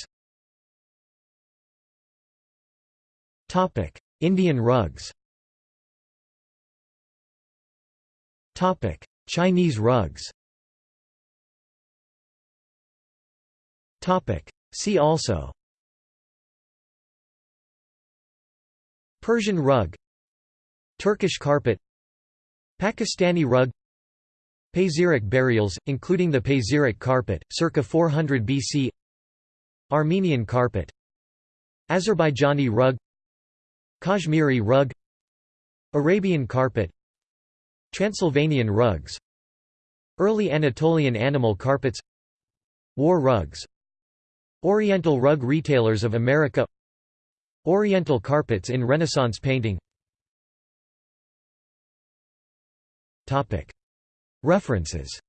Indian rugs. Chinese rugs. See also. Persian rug. Turkish carpet. Pakistani rug Pazyryk burials, including the Pazyryk carpet, circa 400 BC Armenian carpet. Azerbaijani rug. Kashmiri rug. Arabian carpet. Transylvanian rugs. Early Anatolian animal carpets. War rugs. Oriental rug retailers of America. Oriental carpets in Renaissance painting References